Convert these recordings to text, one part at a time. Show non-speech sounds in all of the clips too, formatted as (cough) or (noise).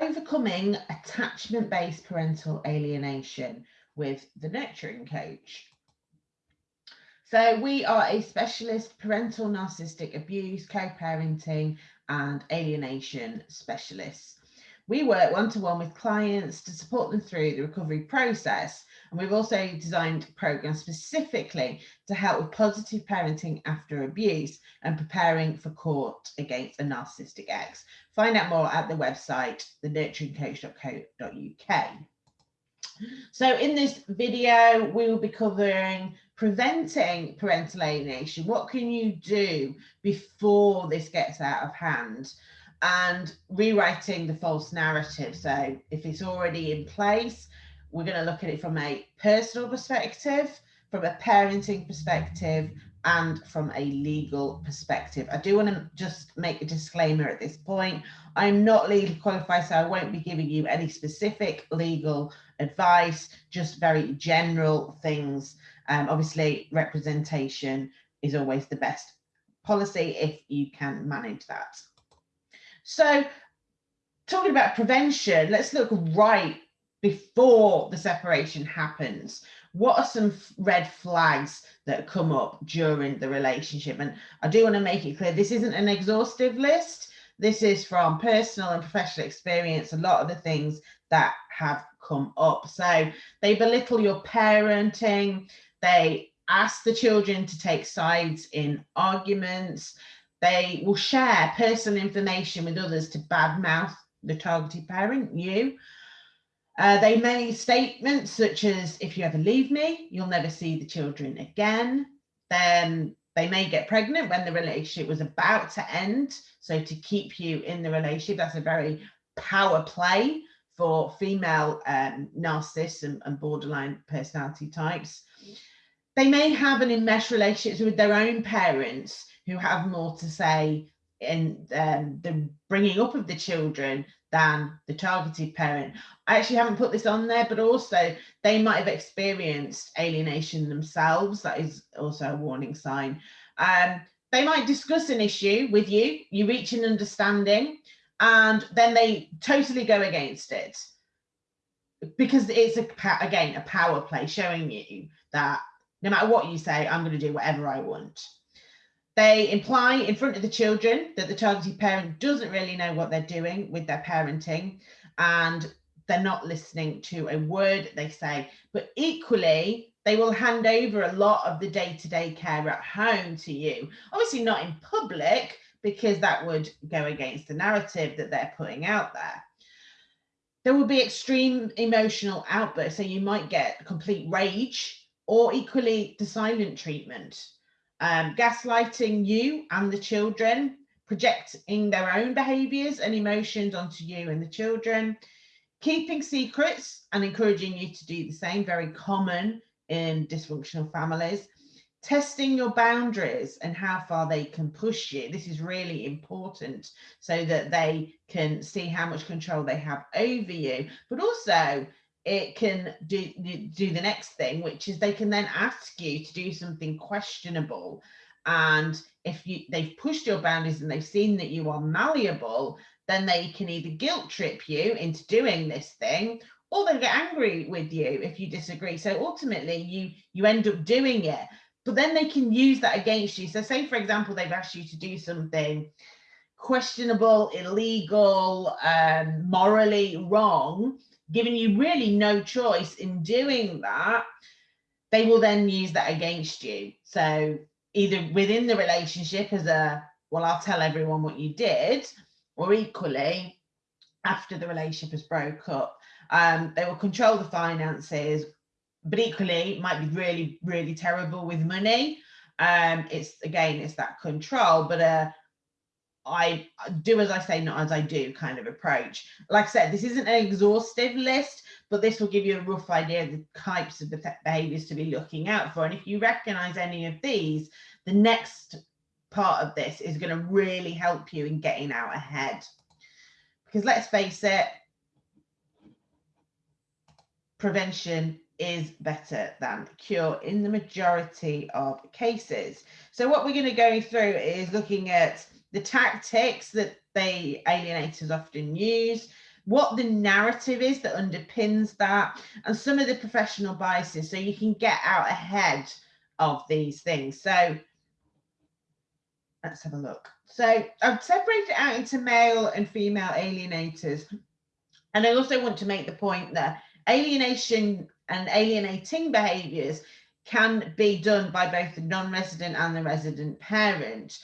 Overcoming attachment-based parental alienation with the nurturing coach. So we are a specialist parental narcissistic abuse, co-parenting and alienation specialists. We work one-to-one with clients to support them through the recovery process. And we've also designed programs specifically to help with positive parenting after abuse and preparing for court against a narcissistic ex. Find out more at the website, thenurturingcoach.co.uk. So in this video, we will be covering preventing parental alienation. What can you do before this gets out of hand? And rewriting the false narrative. So if it's already in place, we're going to look at it from a personal perspective, from a parenting perspective, and from a legal perspective. I do want to just make a disclaimer at this point. I'm not legally qualified, so I won't be giving you any specific legal advice, just very general things. Um, obviously, representation is always the best policy if you can manage that. So talking about prevention, let's look right before the separation happens what are some red flags that come up during the relationship? And i do want to make it clear this isn't an exhaustive list. This is from personal and professional experience a lot of the things that have come up. So they belittle your parenting. They ask the children to take sides in arguments. They will share personal information with others to badmouth the targeted parent you uh, they made statements such as, if you ever leave me, you'll never see the children again. Then they may get pregnant when the relationship was about to end. So to keep you in the relationship, that's a very power play for female um, narcissists and, and borderline personality types. They may have an enmeshed relationship with their own parents who have more to say in um, the bringing up of the children than the targeted parent. I actually haven't put this on there, but also they might have experienced alienation themselves. That is also a warning sign. Um, they might discuss an issue with you, you reach an understanding, and then they totally go against it because it's a again a power play showing you that no matter what you say, I'm going to do whatever I want. They imply in front of the children that the targeted parent doesn't really know what they're doing with their parenting and they're not listening to a word they say. But equally, they will hand over a lot of the day to day care at home to you. Obviously, not in public, because that would go against the narrative that they're putting out there. There will be extreme emotional outbursts. So you might get complete rage or equally the silent treatment um, gaslighting you and the children, projecting their own behaviours and emotions onto you and the children, keeping secrets and encouraging you to do the same, very common in dysfunctional families, testing your boundaries and how far they can push you. This is really important so that they can see how much control they have over you, but also it can do do the next thing which is they can then ask you to do something questionable. And if you they've pushed your boundaries and they've seen that you are malleable then they can either guilt trip you into doing this thing or they'll get angry with you if you disagree. So ultimately you you end up doing it. But then they can use that against you. So say for example they've asked you to do something questionable illegal um, morally wrong giving you really no choice in doing that, they will then use that against you. So either within the relationship as a, well, I'll tell everyone what you did, or equally after the relationship has broke up, um, they will control the finances, but equally might be really, really terrible with money. Um, it's again, it's that control, but uh, I do as I say, not as I do kind of approach. Like I said, this isn't an exhaustive list, but this will give you a rough idea of the types of behaviors to be looking out for. And if you recognize any of these, the next part of this is going to really help you in getting out ahead. Because let's face it, prevention is better than cure in the majority of cases. So what we're going to go through is looking at the tactics that the alienators often use, what the narrative is that underpins that, and some of the professional biases so you can get out ahead of these things. So let's have a look. So I've separated out into male and female alienators. And I also want to make the point that alienation and alienating behaviours can be done by both the non-resident and the resident parent.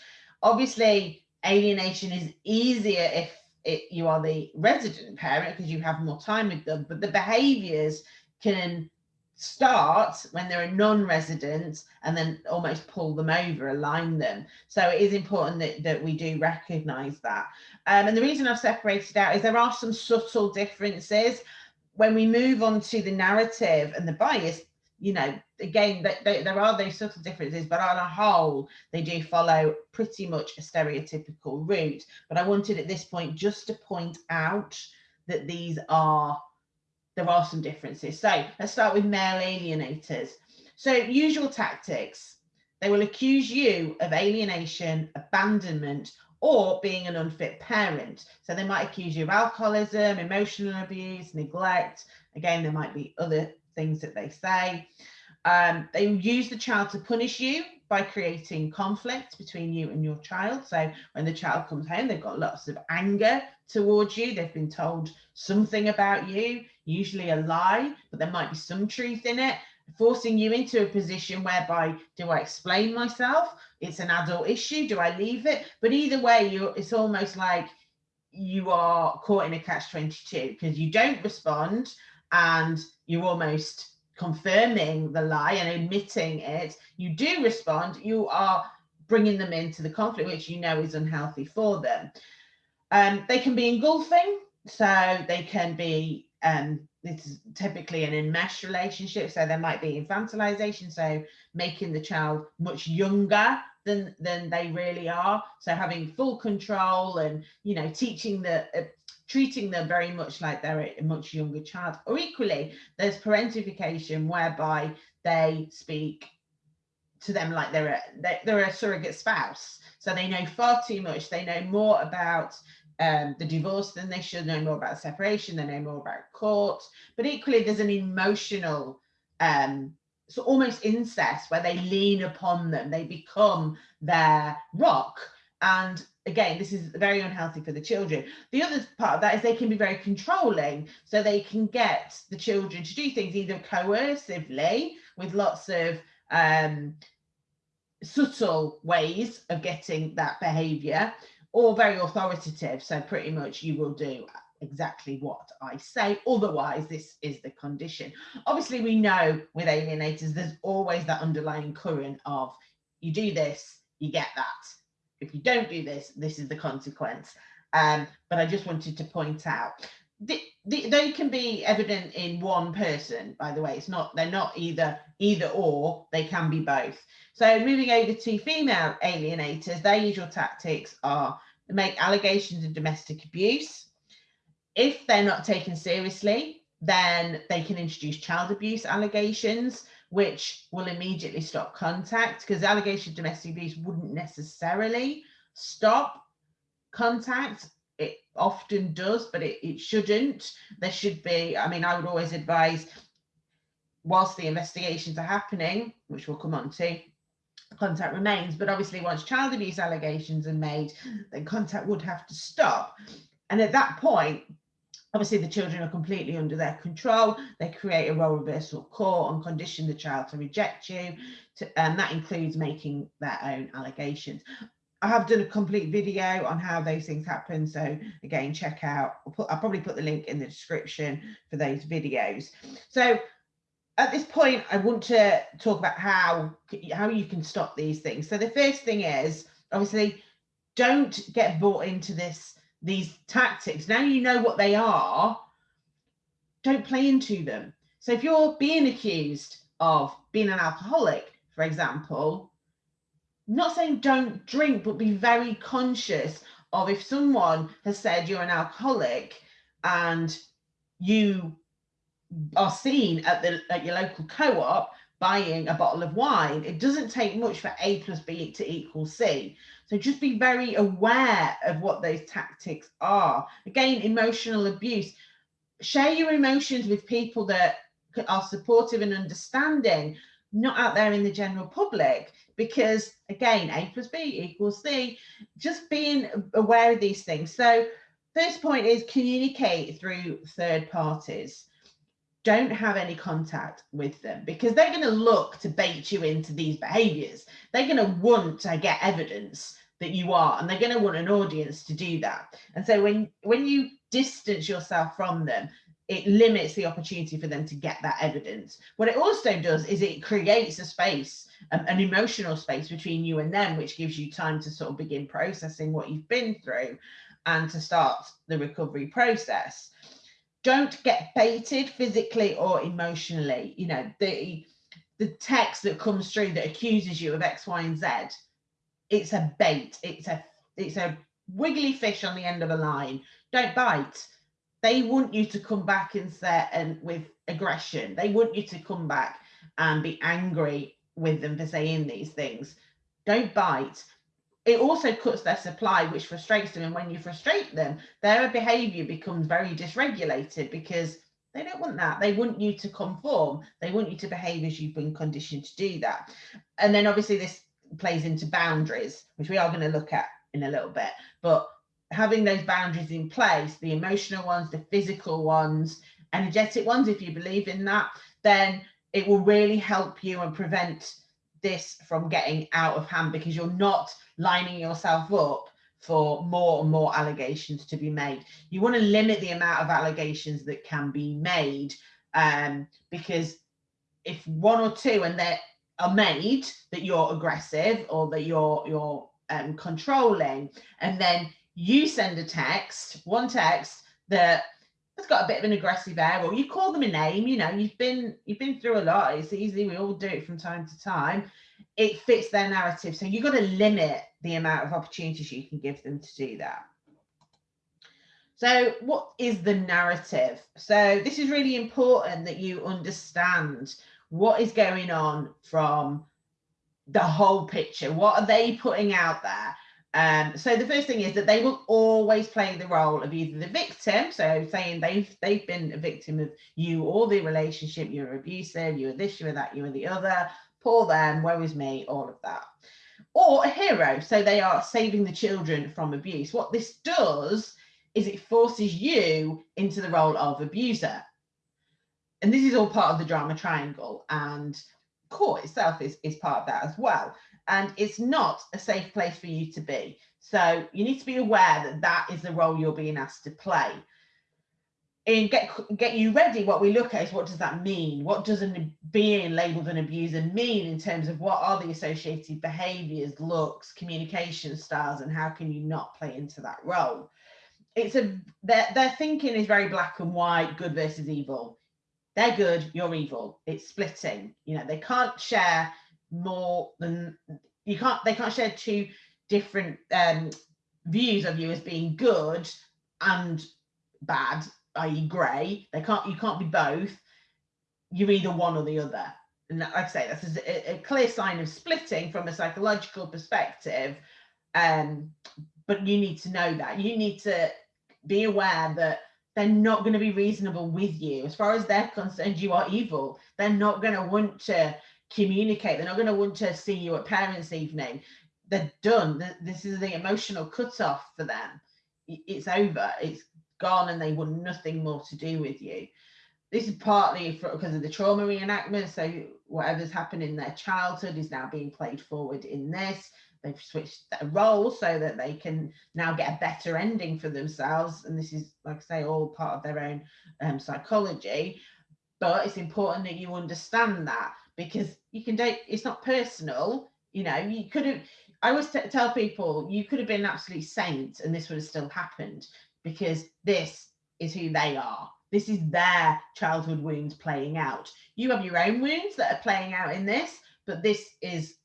Obviously, alienation is easier if it, you are the resident parent because you have more time with them, but the behaviours can start when they're a non-resident and then almost pull them over, align them. So it is important that, that we do recognise that. Um, and the reason I've separated out is there are some subtle differences. When we move on to the narrative and the bias, you know, again, they, they, there are those subtle differences, but on a whole, they do follow pretty much a stereotypical route. But I wanted at this point just to point out that these are there are some differences. So let's start with male alienators. So usual tactics, they will accuse you of alienation, abandonment, or being an unfit parent. So they might accuse you of alcoholism, emotional abuse, neglect. Again, there might be other things that they say. Um, they use the child to punish you by creating conflict between you and your child. So when the child comes home, they've got lots of anger towards you. They've been told something about you, usually a lie, but there might be some truth in it, forcing you into a position whereby do I explain myself? It's an adult issue. Do I leave it? But either way, you it's almost like you are caught in a catch 22 because you don't respond and you're almost confirming the lie and admitting it. You do respond, you are bringing them into the conflict, which you know is unhealthy for them. Um, they can be engulfing, so they can be, um, is typically an enmeshed relationship, so there might be infantilization, so making the child much younger than than they really are. So having full control and you know teaching the uh, treating them very much like they're a much younger child. Or equally, there's parentification whereby they speak to them like they're a, they're a surrogate spouse. So they know far too much. They know more about um, the divorce than they should know more about separation, they know more about court. But equally, there's an emotional, um, so almost incest where they lean upon them, they become their rock. And again, this is very unhealthy for the children. The other part of that is they can be very controlling. So they can get the children to do things either coercively with lots of um, subtle ways of getting that behavior or very authoritative. So pretty much you will do exactly what I say. Otherwise, this is the condition. Obviously, we know with alienators, there's always that underlying current of you do this, you get that. If you don't do this, this is the consequence. Um, but I just wanted to point out the, the, they can be evident in one person by the way. It's not they're not either either or they can be both. So moving over to female alienators their usual tactics are make allegations of domestic abuse. If they're not taken seriously then they can introduce child abuse allegations which will immediately stop contact because allegation of domestic abuse wouldn't necessarily stop contact it often does, but it, it shouldn't. There should be, I mean, I would always advise, whilst the investigations are happening, which we'll come on to, contact remains. But obviously, once child abuse allegations are made, then contact would have to stop. And at that point, obviously the children are completely under their control. They create a role reversal court and condition the child to reject you. To, and that includes making their own allegations. I have done a complete video on how those things happen. So again, check out, I'll, put, I'll probably put the link in the description for those videos. So at this point, I want to talk about how, how you can stop these things. So the first thing is, obviously, don't get bought into this these tactics. Now you know what they are, don't play into them. So if you're being accused of being an alcoholic, for example, not saying don't drink, but be very conscious of if someone has said you're an alcoholic and you are seen at the at your local co-op buying a bottle of wine. It doesn't take much for A plus B to equal C. So just be very aware of what those tactics are. Again, emotional abuse. Share your emotions with people that are supportive and understanding, not out there in the general public, because again, A plus B equals C, just being aware of these things. So first point is communicate through third parties don't have any contact with them because they're going to look to bait you into these behaviors. They're going to want to get evidence that you are, and they're going to want an audience to do that. And so when when you distance yourself from them, it limits the opportunity for them to get that evidence. What it also does is it creates a space, um, an emotional space between you and them, which gives you time to sort of begin processing what you've been through and to start the recovery process don't get baited physically or emotionally. You know, the the text that comes through that accuses you of X, Y, and Z, it's a bait. It's a it's a wiggly fish on the end of a line. Don't bite. They want you to come back and say and with aggression. They want you to come back and be angry with them for saying these things. Don't bite it also cuts their supply, which frustrates them. And when you frustrate them, their behavior becomes very dysregulated because they don't want that. They want you to conform. They want you to behave as you've been conditioned to do that. And then obviously this plays into boundaries, which we are going to look at in a little bit. But having those boundaries in place, the emotional ones, the physical ones, energetic ones, if you believe in that, then it will really help you and prevent this from getting out of hand because you're not lining yourself up for more and more allegations to be made. You want to limit the amount of allegations that can be made um, because if one or two and they are made that you're aggressive or that you're you're um, controlling, and then you send a text, one text that has got a bit of an aggressive air, or you call them a name. You know, you've been you've been through a lot. It's easy. We all do it from time to time it fits their narrative. So you've got to limit the amount of opportunities you can give them to do that. So what is the narrative? So this is really important that you understand what is going on from the whole picture. What are they putting out there? Um, so the first thing is that they will always play the role of either the victim, so saying they've they've been a victim of you or the relationship, you're abusive, you're this, you're that, you're the other, poor them, woe is me, all of that. Or a hero, so they are saving the children from abuse. What this does is it forces you into the role of abuser. And this is all part of the drama triangle and court itself is, is part of that as well. And it's not a safe place for you to be. So you need to be aware that that is the role you're being asked to play. In get get you ready what we look at is what does that mean? What does an being labeled an abuser mean in terms of what are the associated behaviors looks communication styles and how can you not play into that role? It's a their, their thinking is very black and white good versus evil. They're good you're evil. It's splitting. You know they can't share more than you can't they can't share two different um views of you as being good and bad i.e. grey. They can't you can't be both. You're either one or the other. And like I say, this is a, a clear sign of splitting from a psychological perspective. Um, but you need to know that. You need to be aware that they're not going to be reasonable with you. As far as they're concerned, you are evil. They're not going to want to communicate. They're not going to want to see you at parents' evening. They're done. This is the emotional cutoff for them. It's over. It's gone and they want nothing more to do with you. This is partly for, because of the trauma reenactment. So whatever's happened in their childhood is now being played forward in this. They've switched their role so that they can now get a better ending for themselves. And this is, like I say, all part of their own um, psychology. But it's important that you understand that because you can date, it's not personal. You know, you could have, I always tell people you could have been an absolute saint and this would have still happened because this is who they are. This is their childhood wounds playing out. You have your own wounds that are playing out in this, but this is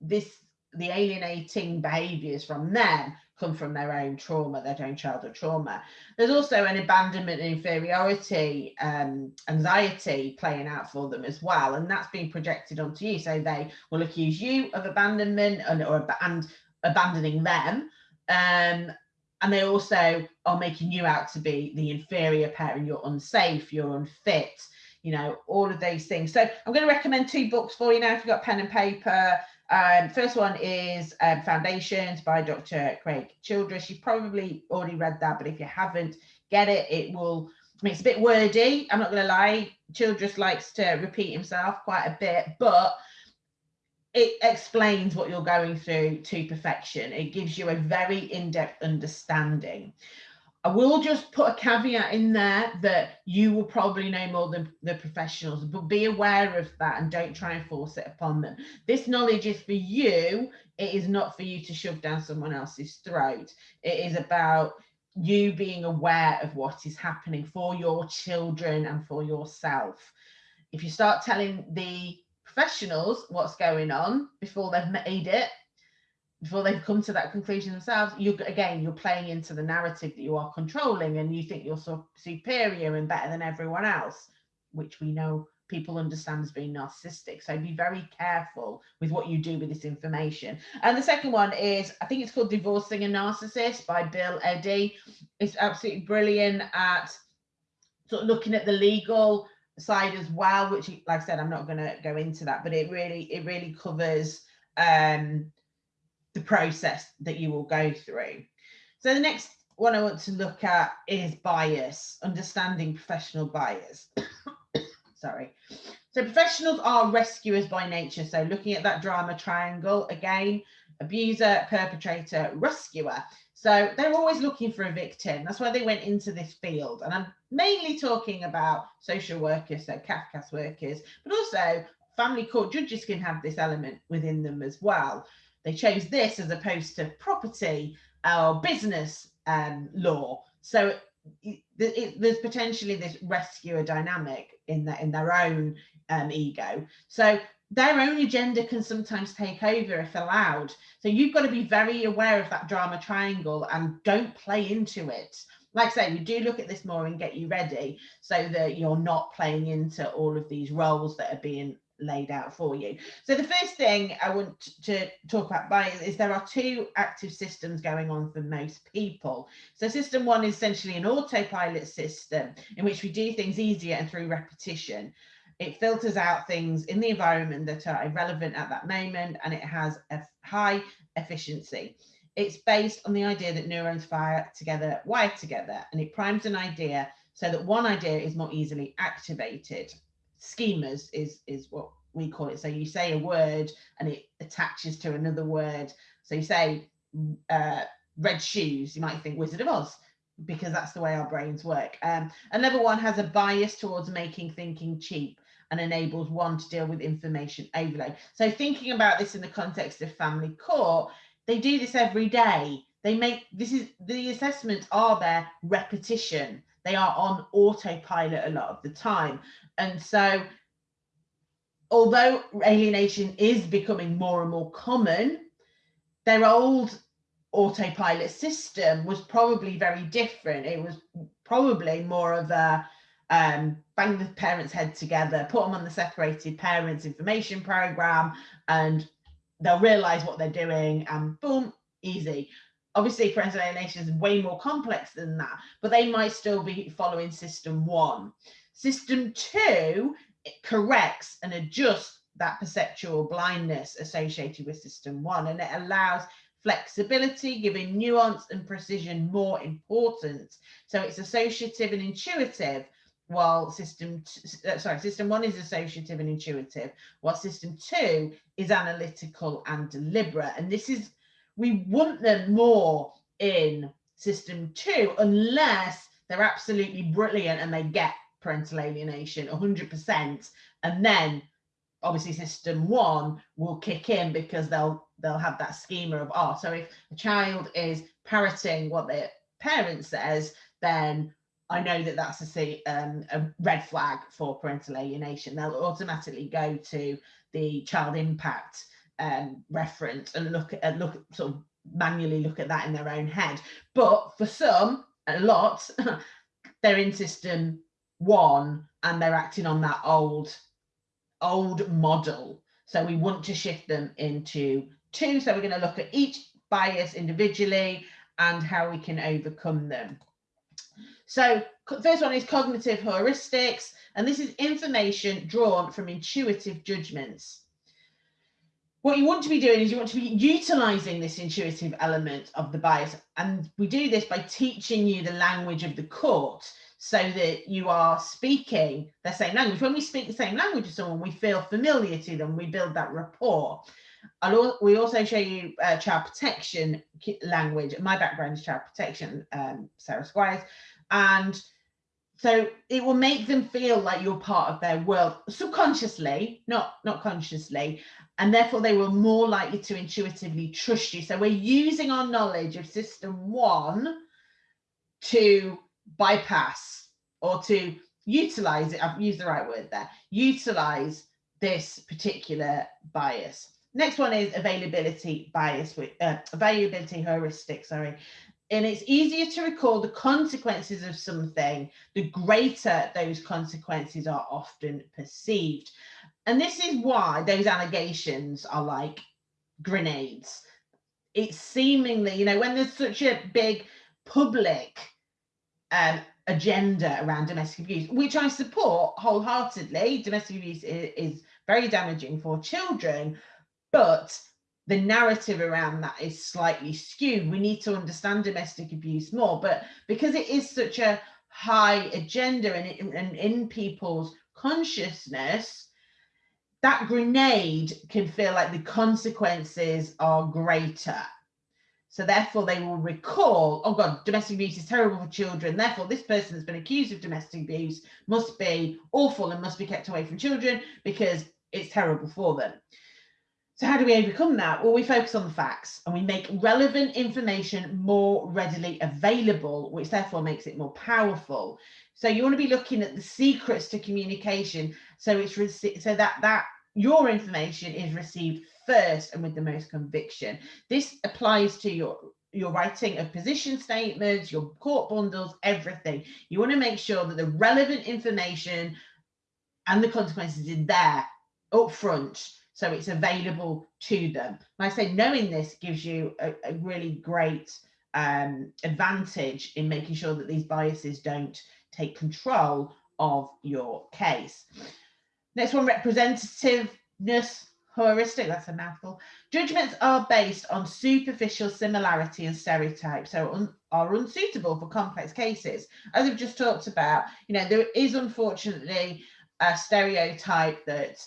this the alienating behaviors from them come from their own trauma, their own childhood trauma. There's also an abandonment and inferiority um, anxiety playing out for them as well, and that's being projected onto you. So they will accuse you of abandonment and or and abandoning them. Um, and they also are making you out to be the inferior parent. You're unsafe, you're unfit, you know, all of those things. So I'm going to recommend two books for you now if you've got pen and paper. Um, first one is um, Foundations by Dr. Craig Childress. You've probably already read that, but if you haven't, get it. It will, I mean, it's a bit wordy. I'm not going to lie. Childress likes to repeat himself quite a bit, but it explains what you're going through to perfection. It gives you a very in-depth understanding. I will just put a caveat in there that you will probably know more than the professionals, but be aware of that and don't try and force it upon them. This knowledge is for you. It is not for you to shove down someone else's throat. It is about you being aware of what is happening for your children and for yourself. If you start telling the professionals what's going on before they've made it, before they've come to that conclusion themselves, you again, you're playing into the narrative that you are controlling and you think you're so superior and better than everyone else, which we know people understand as being narcissistic. So be very careful with what you do with this information. And the second one is, I think it's called Divorcing a Narcissist by Bill Eddy. It's absolutely brilliant at sort of looking at the legal side as well, which like I said, I'm not going to go into that, but it really, it really covers um, the process that you will go through. So the next one I want to look at is bias, understanding professional bias. (coughs) Sorry. So professionals are rescuers by nature. So looking at that drama triangle again, abuser, perpetrator, rescuer. So they're always looking for a victim. That's why they went into this field. And I'm mainly talking about social workers, so CAFCASS workers, but also family court judges can have this element within them as well. They chose this as opposed to property or business um, law. So it, it, there's potentially this rescuer dynamic in that in their own um, ego. So their own agenda can sometimes take over if allowed. So you've got to be very aware of that drama triangle and don't play into it. Like I say, we do look at this more and get you ready so that you're not playing into all of these roles that are being laid out for you. So the first thing I want to talk about bias is there are two active systems going on for most people. So system one is essentially an autopilot system in which we do things easier and through repetition. It filters out things in the environment that are irrelevant at that moment and it has a high efficiency. It's based on the idea that neurons fire together, wire together, and it primes an idea so that one idea is more easily activated schemas is is what we call it. So you say a word and it attaches to another word. So you say uh, red shoes, you might think Wizard of Oz because that's the way our brains work. Um, and level one has a bias towards making thinking cheap and enables one to deal with information overload. So thinking about this in the context of family court, they do this every day. They make this is the assessments are their repetition. They are on autopilot a lot of the time. And so, although alienation is becoming more and more common, their old autopilot system was probably very different. It was probably more of a um, bang the parents' head together, put them on the separated parents information program, and they'll realize what they're doing, and boom, easy. Obviously, parental alienation is way more complex than that, but they might still be following system one. System two corrects and adjusts that perceptual blindness associated with system one, and it allows flexibility, giving nuance and precision more importance. So it's associative and intuitive, while system, uh, sorry, system one is associative and intuitive, while system two is analytical and deliberate. And this is, we want them more in system two, unless they're absolutely brilliant and they get parental alienation 100% and then obviously system one will kick in because they'll they'll have that schema of oh so if a child is parroting what their parent says then I know that that's a, um, a red flag for parental alienation. They'll automatically go to the child impact um, reference and look at look sort of manually look at that in their own head. But for some, a lot, (laughs) they're in system one and they're acting on that old, old model. So we want to shift them into two. So we're going to look at each bias individually and how we can overcome them. So first one is cognitive heuristics, and this is information drawn from intuitive judgments. What you want to be doing is you want to be utilizing this intuitive element of the bias. And we do this by teaching you the language of the court so that you are speaking the same language. When we speak the same language to someone, we feel familiar to them, we build that rapport. I'll, we also show you uh, child protection language. My background is child protection, um, Sarah Squires. And so it will make them feel like you're part of their world subconsciously, not, not consciously. And therefore they were more likely to intuitively trust you. So we're using our knowledge of system one to bypass or to utilize it. I've used the right word there, utilize this particular bias. Next one is availability bias, uh, availability heuristic, sorry. And it's easier to recall the consequences of something, the greater those consequences are often perceived. And this is why those allegations are like grenades. It's seemingly, you know, when there's such a big public um, agenda around domestic abuse, which I support wholeheartedly, domestic abuse is, is very damaging for children, but the narrative around that is slightly skewed. We need to understand domestic abuse more, but because it is such a high agenda and, and in people's consciousness, that grenade can feel like the consequences are greater. So therefore they will recall, oh God, domestic abuse is terrible for children. Therefore, this person that's been accused of domestic abuse must be awful and must be kept away from children because it's terrible for them. So how do we overcome that? Well, we focus on the facts and we make relevant information more readily available, which therefore makes it more powerful. So you want to be looking at the secrets to communication. So it's so that that your information is received first and with the most conviction. This applies to your your writing of position statements, your court bundles, everything. You want to make sure that the relevant information and the consequences is there up front so it's available to them. And I say knowing this gives you a, a really great um, advantage in making sure that these biases don't take control of your case. Next one, representativeness heuristic, that's a mouthful. Judgments are based on superficial similarity and stereotypes, so un are unsuitable for complex cases. As we've just talked about, you know, there is unfortunately a stereotype that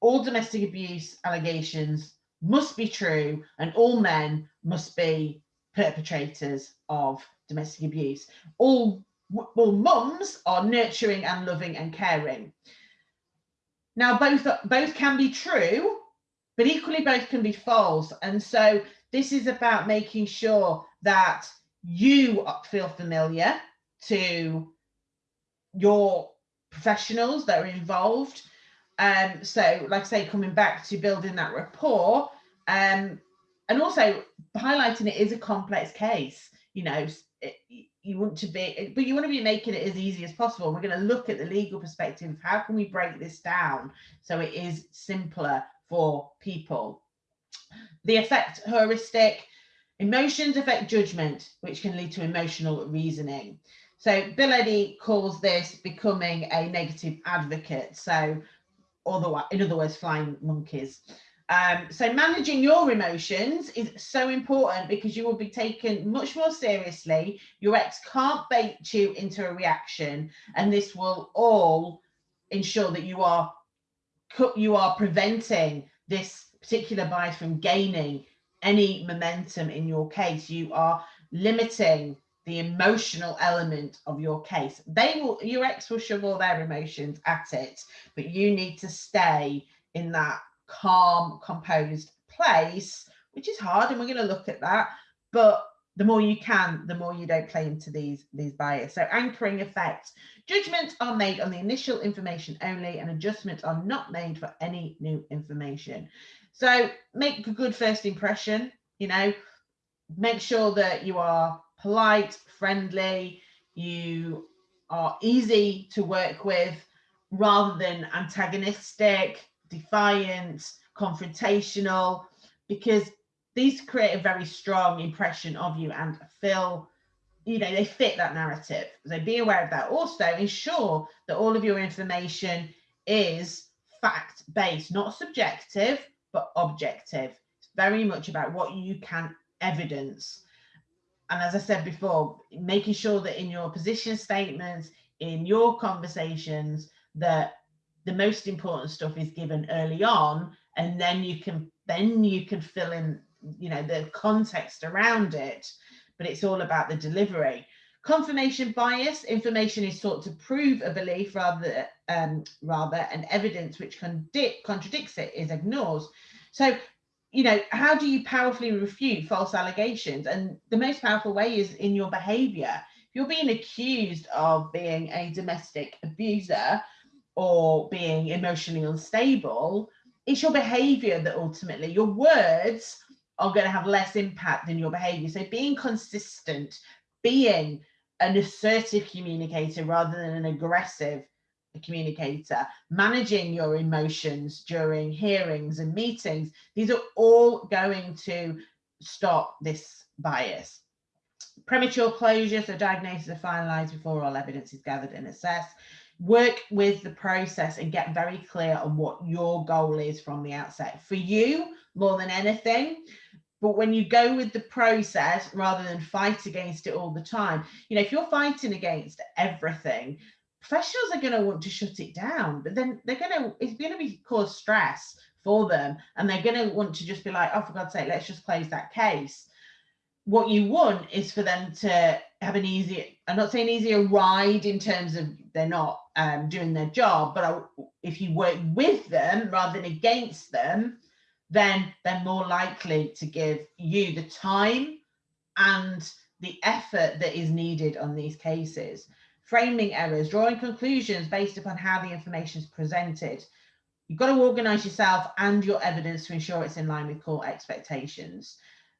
all domestic abuse allegations must be true and all men must be perpetrators of domestic abuse. All, all mums are nurturing and loving and caring. Now, both, both can be true, but equally both can be false. And so this is about making sure that you feel familiar to your professionals that are involved um, so like I say, coming back to building that rapport um, and also highlighting it is a complex case, you know, it, you want to be, but you want to be making it as easy as possible. We're going to look at the legal perspective. How can we break this down so it is simpler for people? The affect heuristic, emotions affect judgment, which can lead to emotional reasoning. So Bill Eddy calls this becoming a negative advocate. So otherwise, in other words, flying monkeys. Um, so managing your emotions is so important because you will be taken much more seriously. Your ex can't bait you into a reaction, and this will all ensure that you are you are preventing this particular bias from gaining any momentum in your case. You are limiting the emotional element of your case. They will, your ex will shove all their emotions at it, but you need to stay in that calm, composed place, which is hard. And we're going to look at that. But the more you can, the more you don't play into these, these bias. So anchoring effect. Judgments are made on the initial information only and adjustments are not made for any new information. So make a good first impression, you know, make sure that you are polite, friendly, you are easy to work with rather than antagonistic, defiant, confrontational, because these create a very strong impression of you and feel you know they fit that narrative. So be aware of that. Also ensure that all of your information is fact based not subjective but objective. It's very much about what you can evidence. And as i said before making sure that in your position statements in your conversations that the most important stuff is given early on and then you can then you can fill in you know the context around it but it's all about the delivery. Confirmation bias information is sought to prove a belief rather um, rather and evidence which contradic contradicts it is ignored. So you know how do you powerfully refute false allegations? And the most powerful way is in your behavior. If you're being accused of being a domestic abuser or being emotionally unstable it's your behavior that ultimately your words are going to have less impact than your behavior. So being consistent, being an assertive communicator rather than an aggressive communicator, managing your emotions during hearings and meetings, these are all going to stop this bias. Premature closure, so diagnosis are finalised before all evidence is gathered and assessed work with the process and get very clear on what your goal is from the outset for you more than anything. But when you go with the process rather than fight against it all the time you know if you're fighting against everything professionals are going to want to shut it down but then they're going to it's going to be cause stress for them and they're going to want to just be like oh for god's sake let's just close that case what you want is for them to have an easy i'm not saying easier ride in terms of they're not um, doing their job but I, if you work with them rather than against them then they're more likely to give you the time and the effort that is needed on these cases. Framing errors drawing conclusions based upon how the information is presented. You've got to organize yourself and your evidence to ensure it's in line with court expectations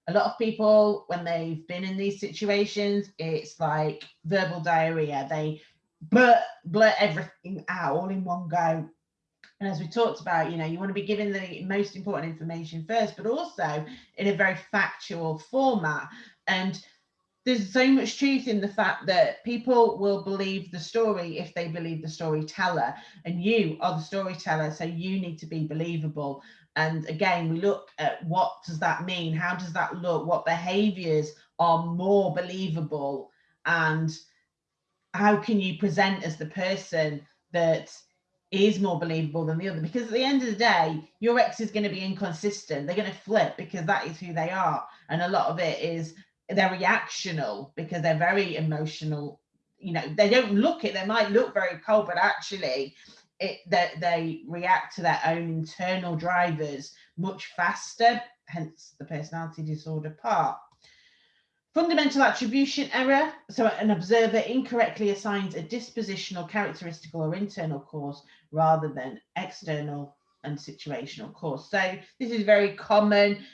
a lot of people when they've been in these situations it's like verbal diarrhea. They blurt blurt everything out all in one go. And as we talked about you know you want to be given the most important information first but also in a very factual format. And there's so much truth in the fact that people will believe the story if they believe the storyteller and you are the storyteller so you need to be believable and again, we look at what does that mean? How does that look? What behaviors are more believable? And how can you present as the person that is more believable than the other? Because at the end of the day, your ex is going to be inconsistent. They're going to flip because that is who they are. And a lot of it is they're reactional because they're very emotional. You know, they don't look it, they might look very cold, but actually it, that they react to their own internal drivers much faster, hence the personality disorder part. Fundamental attribution error. So an observer incorrectly assigns a dispositional, characteristical or internal cause rather than external and situational cause. So this is very common.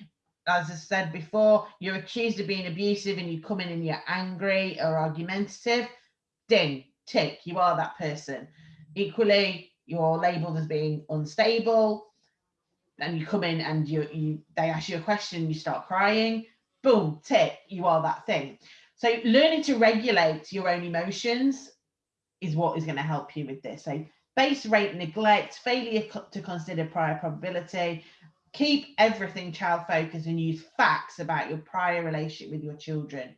As I said before, you're accused of being abusive and you come in and you're angry or argumentative. Ding, tick, you are that person. Equally, you're labeled as being unstable and you come in and you, you they ask you a question you start crying boom tick you are that thing. So learning to regulate your own emotions is what is going to help you with this. So base rate neglect failure to consider prior probability keep everything child focused and use facts about your prior relationship with your children.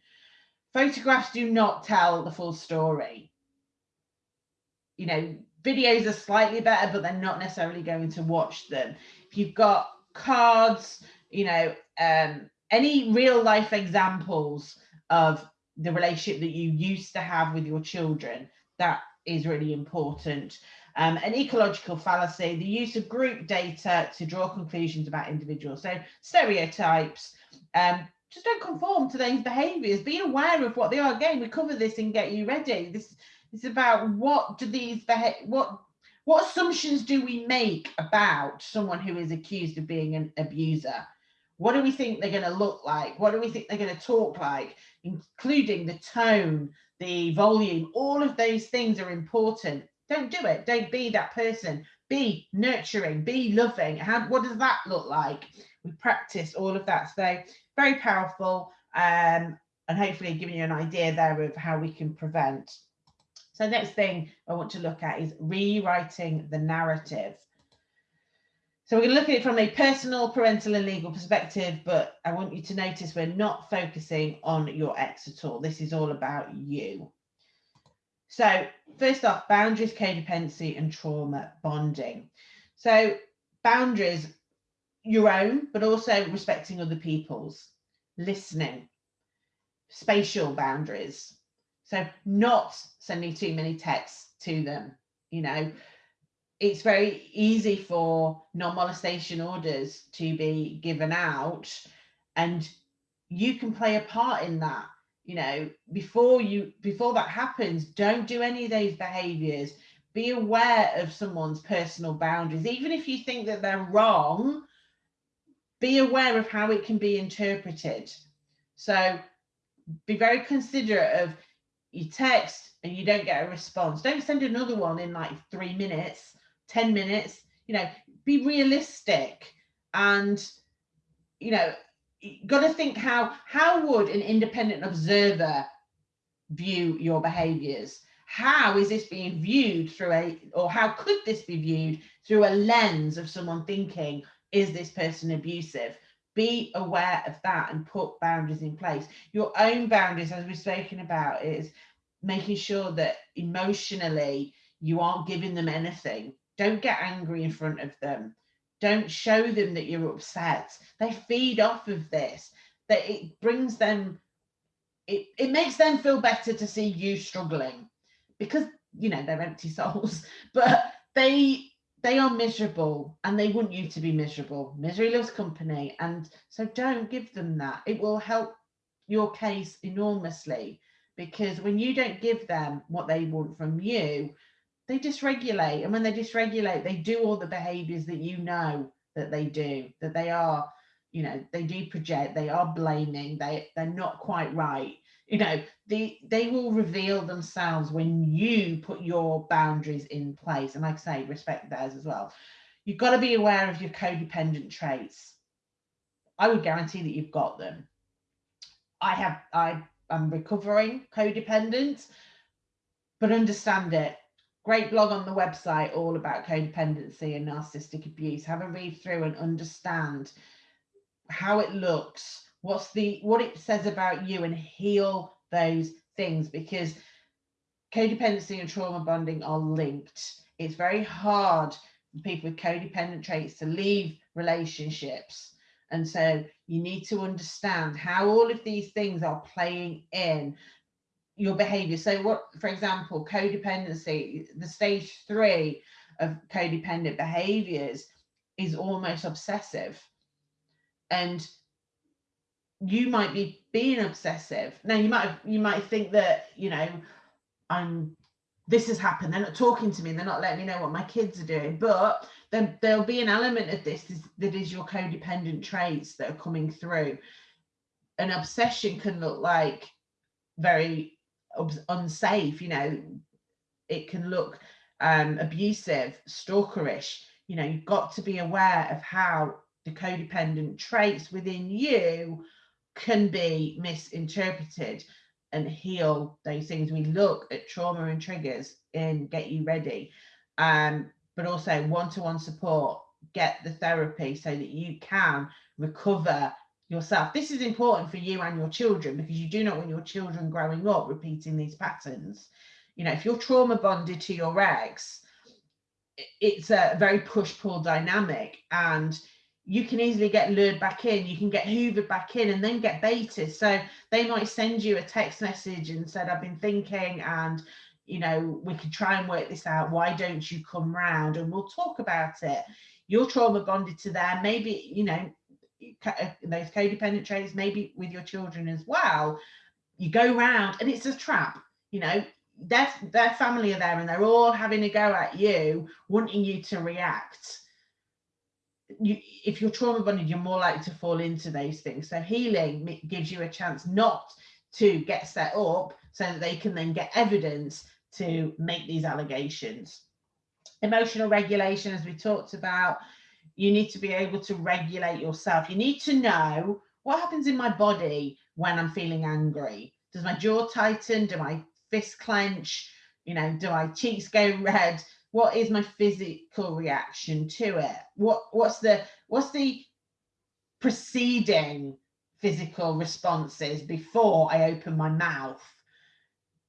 Photographs do not tell the full story. You know videos are slightly better, but they're not necessarily going to watch them. If you've got cards, you know, um, any real life examples of the relationship that you used to have with your children, that is really important. Um, an ecological fallacy, the use of group data to draw conclusions about individuals. So stereotypes, um, just don't conform to those behaviours. Be aware of what they are. Again, we cover this and get you ready. This it's about what do these what what assumptions do we make about someone who is accused of being an abuser? What do we think they're going to look like? What do we think they're going to talk like? Including the tone, the volume, all of those things are important. Don't do it. Don't be that person. Be nurturing, be loving. How, what does that look like? We practice all of that. So very powerful um, and hopefully giving you an idea there of how we can prevent. So next thing I want to look at is rewriting the narrative. So we're going to look at it from a personal, parental and legal perspective, but I want you to notice we're not focusing on your ex at all. This is all about you. So first off, boundaries, codependency and trauma bonding. So boundaries, your own, but also respecting other people's, listening, spatial boundaries. So not sending too many texts to them, you know, it's very easy for non-molestation orders to be given out and you can play a part in that you know. Before you before that happens don't do any of those behaviors be aware of someone's personal boundaries. Even if you think that they're wrong be aware of how it can be interpreted. So be very considerate of you text and you don't get a response don't send another one in like three minutes 10 minutes, you know, be realistic and, you know, got to think how, how would an independent observer view your behaviors? How is this being viewed through a, or how could this be viewed through a lens of someone thinking, is this person abusive? Be aware of that and put boundaries in place. Your own boundaries, as we've spoken about, is making sure that emotionally you aren't giving them anything don't get angry in front of them. Don't show them that you're upset. They feed off of this. That it brings them, it, it makes them feel better to see you struggling because, you know, they're empty (laughs) souls, but they they are miserable and they want you to be miserable. Misery loves company. And so don't give them that. It will help your case enormously because when you don't give them what they want from you, they dysregulate and when they dysregulate they do all the behaviors that you know that they do that they are you know they do project they are blaming they they're not quite right you know the they will reveal themselves when you put your boundaries in place. And like i say respect theirs as well. You've got to be aware of your codependent traits. I would guarantee that you've got them. I have i am recovering codependent but understand it. Great blog on the website all about codependency and narcissistic abuse. Have a read through and understand how it looks what's the what it says about you and heal those things because codependency and trauma bonding are linked it's very hard for people with codependent traits to leave relationships and so you need to understand how all of these things are playing in your behavior. So what, for example, codependency, the stage three of codependent behaviors is almost obsessive. And you might be being obsessive. Now you might you might think that, you know, I'm this has happened. They're not talking to me. They're not letting me know what my kids are doing. But then there'll be an element of this is, that is your codependent traits that are coming through. An obsession can look like very unsafe you know it can look um, abusive stalkerish you know you've got to be aware of how the codependent traits within you can be misinterpreted and heal those things we look at trauma and triggers in get you ready um, but also one-to-one -one support get the therapy so that you can recover yourself. This is important for you and your children because you do not want your children growing up repeating these patterns. You know, if you're trauma bonded to your ex, it's a very push-pull dynamic and you can easily get lured back in, you can get hoovered back in and then get baited. So they might send you a text message and said, I've been thinking and you know, we could try and work this out. Why don't you come round and we'll talk about it. You're trauma bonded to them. Maybe, you know, uh, those codependent traits, maybe with your children as well, you go round and it's a trap, you know, their, their family are there and they're all having a go at you, wanting you to react. You, if you're trauma bonded, you're more likely to fall into those things. So healing gives you a chance not to get set up so that they can then get evidence to make these allegations. Emotional regulation, as we talked about, you need to be able to regulate yourself. You need to know what happens in my body when I'm feeling angry. Does my jaw tighten? Do my fists clench? You know, do my cheeks go red? What is my physical reaction to it? What what's the what's the preceding physical responses before I open my mouth?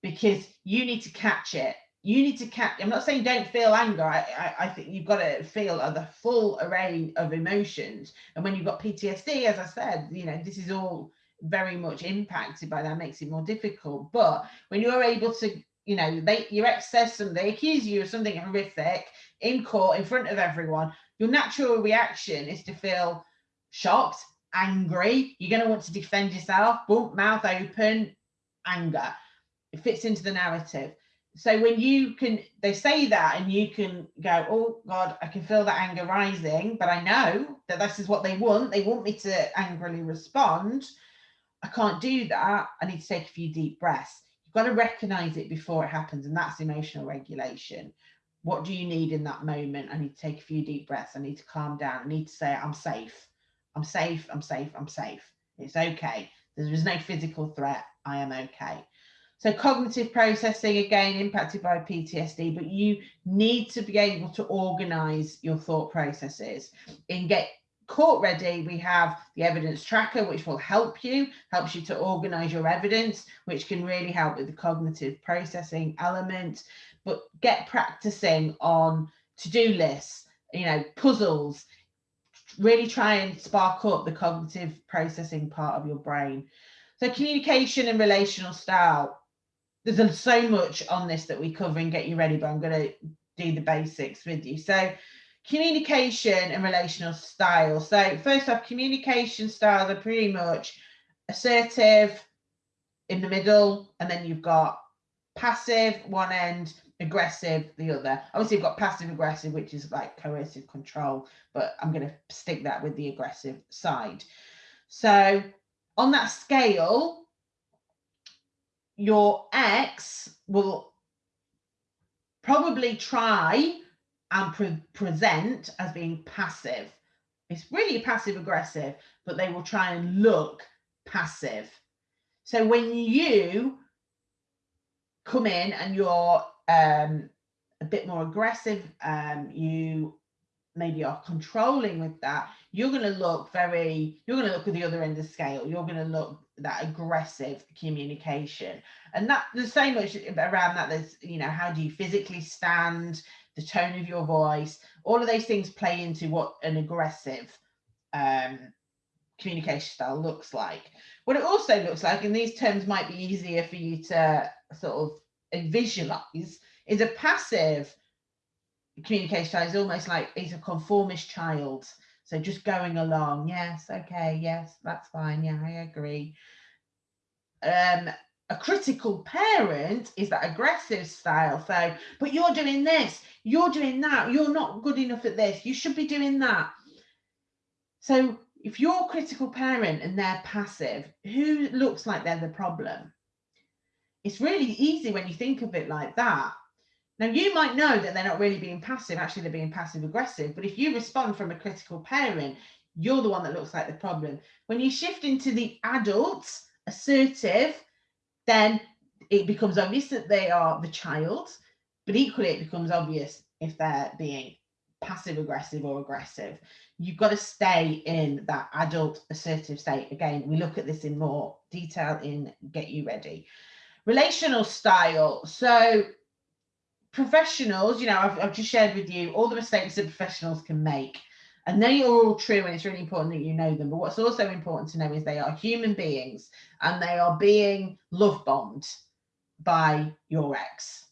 Because you need to catch it you need to catch i'm not saying don't feel anger i i, I think you've got to feel the full array of emotions and when you've got ptsd as i said you know this is all very much impacted by that makes it more difficult but when you're able to you know they your ex says something they accuse you of something horrific in court in front of everyone your natural reaction is to feel shocked angry. You're going to want to defend yourself. Boom mouth open anger. It fits into the narrative. So when you can they say that and you can go oh god i can feel that anger rising but i know that this is what they want. They want me to angrily respond. I can't do that. I need to take a few deep breaths you've got to recognize it before it happens and that's emotional regulation. What do you need in that moment? I need to take a few deep breaths. I need to calm down. I need to say i'm safe. I'm safe. I'm safe. I'm safe. It's okay. There is no physical threat. I am okay. So cognitive processing, again, impacted by PTSD, but you need to be able to organize your thought processes. In Get Court Ready, we have the evidence tracker, which will help you, helps you to organize your evidence, which can really help with the cognitive processing element. But get practicing on to-do lists, you know, puzzles, really try and spark up the cognitive processing part of your brain. So communication and relational style there's so much on this that we cover and get you ready, but I'm going to do the basics with you. So communication and relational style. So first off, communication styles are pretty much assertive in the middle, and then you've got passive one end, aggressive the other. Obviously, you've got passive aggressive, which is like coercive control, but I'm going to stick that with the aggressive side. So on that scale, your ex will probably try and pre present as being passive. It's really passive aggressive, but they will try and look passive. So when you come in and you're um, a bit more aggressive, um, you maybe are controlling with that, you're going to look very, you're going to look at the other end of the scale. You're going to look that aggressive communication. And that so much around that. There's, you know, how do you physically stand, the tone of your voice, all of those things play into what an aggressive um, communication style looks like. What it also looks like, and these terms might be easier for you to sort of visualize, is a passive communication style is almost like he's a conformist child. So just going along, yes, okay, yes, that's fine, yeah, I agree. Um, a critical parent is that aggressive style. So, but you're doing this, you're doing that, you're not good enough at this, you should be doing that. So if you're a critical parent and they're passive, who looks like they're the problem? It's really easy when you think of it like that now, you might know that they're not really being passive, actually, they're being passive aggressive. But if you respond from a critical parent, you're the one that looks like the problem. When you shift into the adult, assertive, then it becomes obvious that they are the child, but equally, it becomes obvious if they're being passive aggressive or aggressive. You've got to stay in that adult assertive state. Again, we look at this in more detail in Get You Ready. Relational style. So professionals, you know, I've, I've just shared with you all the mistakes that professionals can make. And they are all true, and it's really important that you know them. But what's also important to know is they are human beings and they are being love bombed by your ex,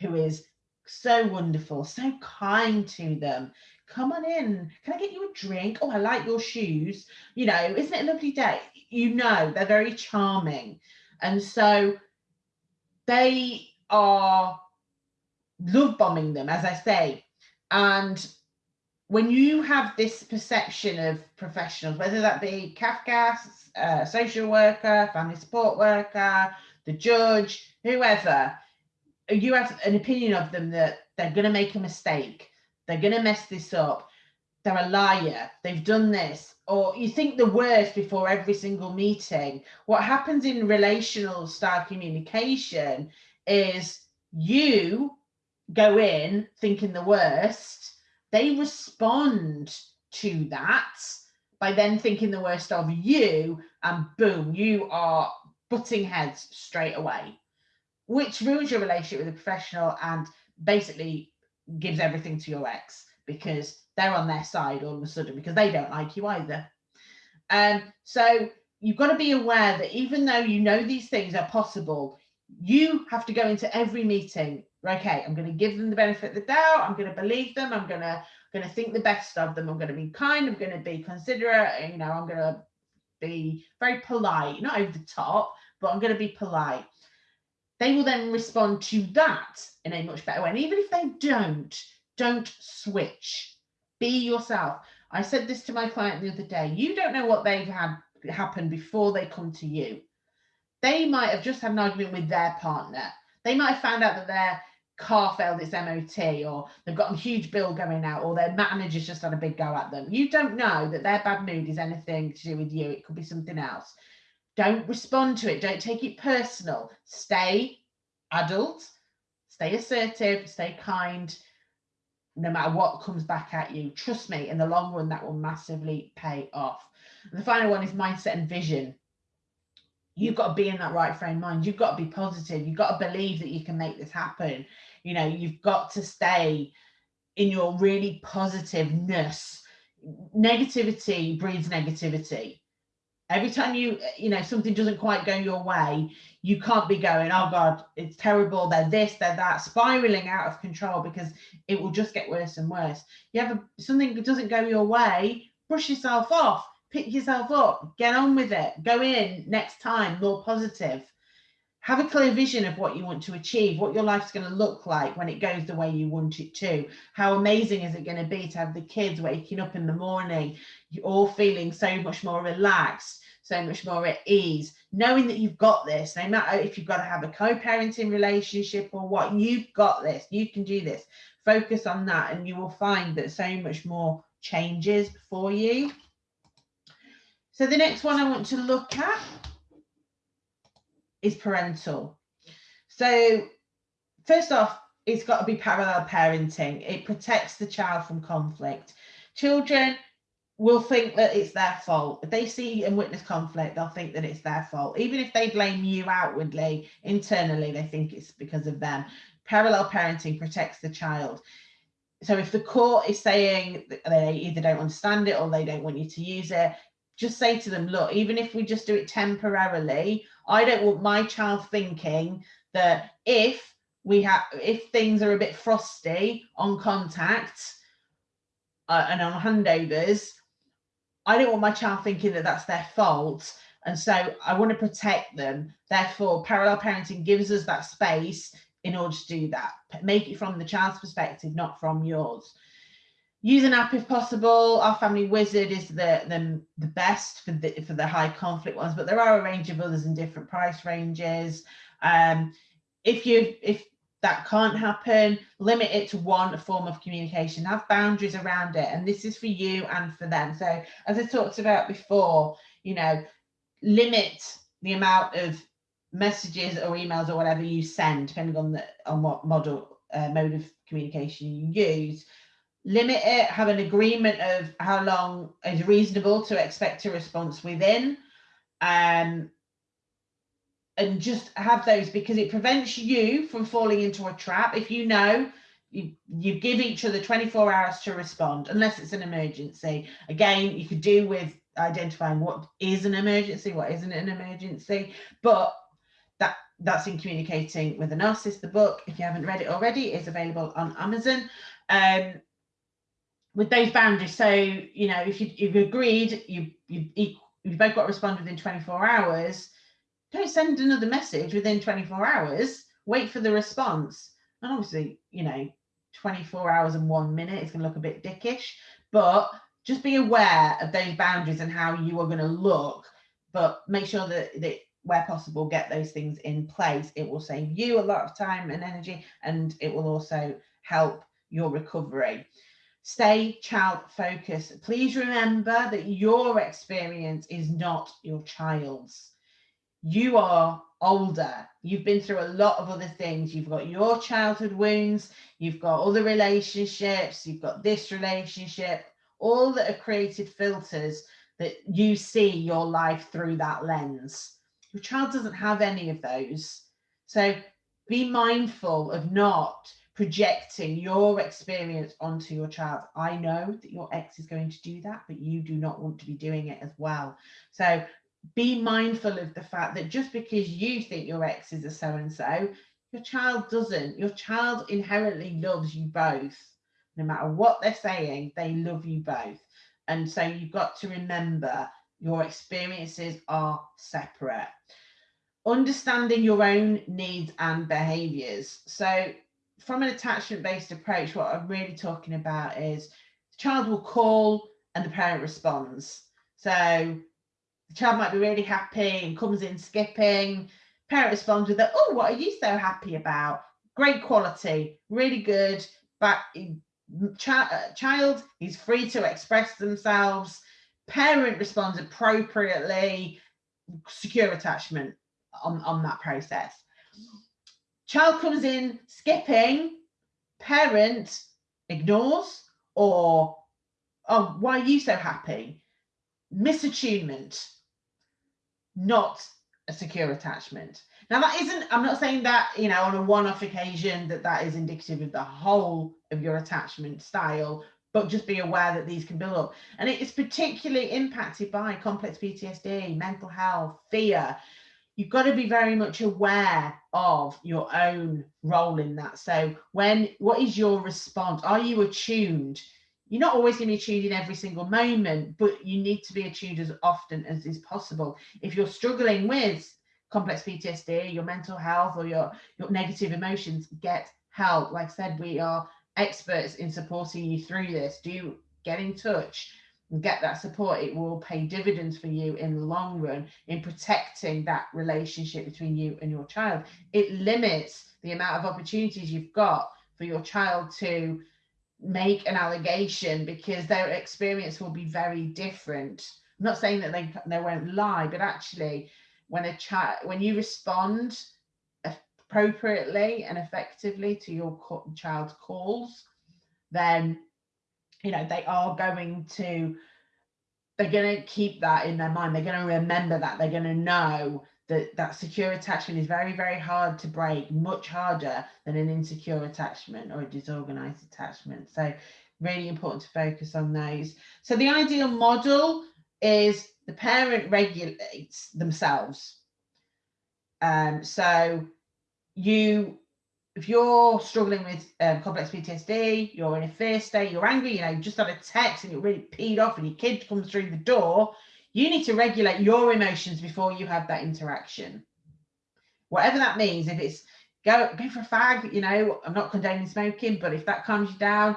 who is so wonderful, so kind to them. Come on in. Can I get you a drink? Oh, I like your shoes. You know, isn't it a lovely day? You know, they're very charming. And so they are love bombing them, as I say. And when you have this perception of professionals, whether that be Cafcass, uh, social worker, family support worker, the judge, whoever, you have an opinion of them that they're going to make a mistake, they're going to mess this up, they're a liar, they've done this, or you think the worst before every single meeting. What happens in relational style communication is you go in thinking the worst, they respond to that by then thinking the worst of you, and boom, you are butting heads straight away, which ruins your relationship with a professional and basically gives everything to your ex because they're on their side all of a sudden because they don't like you either. And um, so you've got to be aware that even though you know these things are possible, you have to go into every meeting. Okay, I'm going to give them the benefit of the doubt. I'm going to believe them. I'm going to going to think the best of them. I'm going to be kind. I'm going to be considerate. You know, I'm going to be very polite, not over the top, but I'm going to be polite. They will then respond to that in a much better way. And even if they don't, don't switch. Be yourself. I said this to my client the other day. You don't know what they've had happen before they come to you. They might have just had an argument with their partner. They might have found out that their car failed its MOT or they've got a huge bill going out or their manager's just had a big go at them. You don't know that their bad mood is anything to do with you. It could be something else. Don't respond to it. Don't take it personal. Stay adult, stay assertive, stay kind, no matter what comes back at you. Trust me, in the long run, that will massively pay off. And the final one is mindset and vision. You've got to be in that right frame of mind. You've got to be positive. You've got to believe that you can make this happen. You know, you've got to stay in your really positiveness. Negativity breeds negativity every time you you know something doesn't quite go your way you can't be going oh god it's terrible. They're this they're that spiraling out of control because it will just get worse and worse. You have a, something that doesn't go your way brush yourself off pick yourself up get on with it go in next time more positive have a clear vision of what you want to achieve, what your life's going to look like when it goes the way you want it to. How amazing is it going to be to have the kids waking up in the morning, you're all feeling so much more relaxed, so much more at ease, knowing that you've got this, no matter if you've got to have a co-parenting relationship or what, you've got this, you can do this. Focus on that and you will find that so much more changes for you. So the next one I want to look at is parental. So first off, it's got to be parallel parenting. It protects the child from conflict. Children will think that it's their fault. If they see and witness conflict, they'll think that it's their fault. Even if they blame you outwardly, internally, they think it's because of them. Parallel parenting protects the child. So if the court is saying they either don't understand it or they don't want you to use it, just say to them, look, even if we just do it temporarily, I don't want my child thinking that if we have, if things are a bit frosty on contact uh, and on handovers, I don't want my child thinking that that's their fault. And so I want to protect them. Therefore, parallel parenting gives us that space in order to do that. Make it from the child's perspective, not from yours. Use an app if possible. Our Family Wizard is the, the, the best for the, for the high conflict ones, but there are a range of others in different price ranges. Um, if you if that can't happen limit it to one form of communication have boundaries around it and this is for you and for them so as i talked about before you know limit the amount of messages or emails or whatever you send depending on the on what model uh, mode of communication you use limit it have an agreement of how long is reasonable to expect a response within um and just have those because it prevents you from falling into a trap. If you know you, you give each other 24 hours to respond, unless it's an emergency. Again, you could do with identifying what is an emergency, what isn't an emergency, but that that's in communicating with a narcissist. The book, if you haven't read it already, is available on Amazon. Um, with those boundaries, so you know, if you, you've agreed, you you you've both got to respond within 24 hours don't send another message within 24 hours. Wait for the response. And obviously, you know, 24 hours and one minute is going to look a bit dickish, but just be aware of those boundaries and how you are going to look, but make sure that, that where possible, get those things in place. It will save you a lot of time and energy, and it will also help your recovery. Stay child focused. Please remember that your experience is not your child's. You are older. You've been through a lot of other things. You've got your childhood wounds, you've got other relationships, you've got this relationship, all that are created filters that you see your life through that lens. Your child doesn't have any of those. So be mindful of not projecting your experience onto your child. I know that your ex is going to do that, but you do not want to be doing it as well. So be mindful of the fact that just because you think your ex is a so and so, your child doesn't. Your child inherently loves you both. No matter what they're saying, they love you both. And so you've got to remember your experiences are separate. Understanding your own needs and behaviors. So from an attachment based approach, what I'm really talking about is the child will call and the parent responds. So the child might be really happy and comes in skipping. Parent responds with, "Oh, what are you so happy about? Great quality, really good." But uh, child is free to express themselves. Parent responds appropriately. Secure attachment on, on that process. Child comes in skipping. Parent ignores or, oh, why are you so happy? Misattunement not a secure attachment. Now that isn't, I'm not saying that, you know, on a one-off occasion that that is indicative of the whole of your attachment style, but just be aware that these can build up. And it is particularly impacted by complex PTSD, mental health, fear. You've got to be very much aware of your own role in that. So when, what is your response? Are you attuned you're not always going to be attuned in every single moment, but you need to be attuned as often as is possible. If you're struggling with complex PTSD, your mental health, or your, your negative emotions, get help. Like I said, we are experts in supporting you through this. Do get in touch and get that support. It will pay dividends for you in the long run in protecting that relationship between you and your child. It limits the amount of opportunities you've got for your child to make an allegation because their experience will be very different. I'm not saying that they they won't lie, but actually, when a child when you respond appropriately and effectively to your child's calls, then you know they are going to they're going to keep that in their mind. They're going to remember that. They're going to know that that secure attachment is very, very hard to break, much harder than an insecure attachment or a disorganized attachment. So really important to focus on those. So the ideal model is the parent regulates themselves. Um, so you, if you're struggling with um, complex PTSD, you're in a fear state, you're angry, you know, you just had a text and you're really peed off and your kid comes through the door, you need to regulate your emotions before you have that interaction. Whatever that means, if it's go go for a fag, you know, I'm not condoning smoking, but if that calms you down,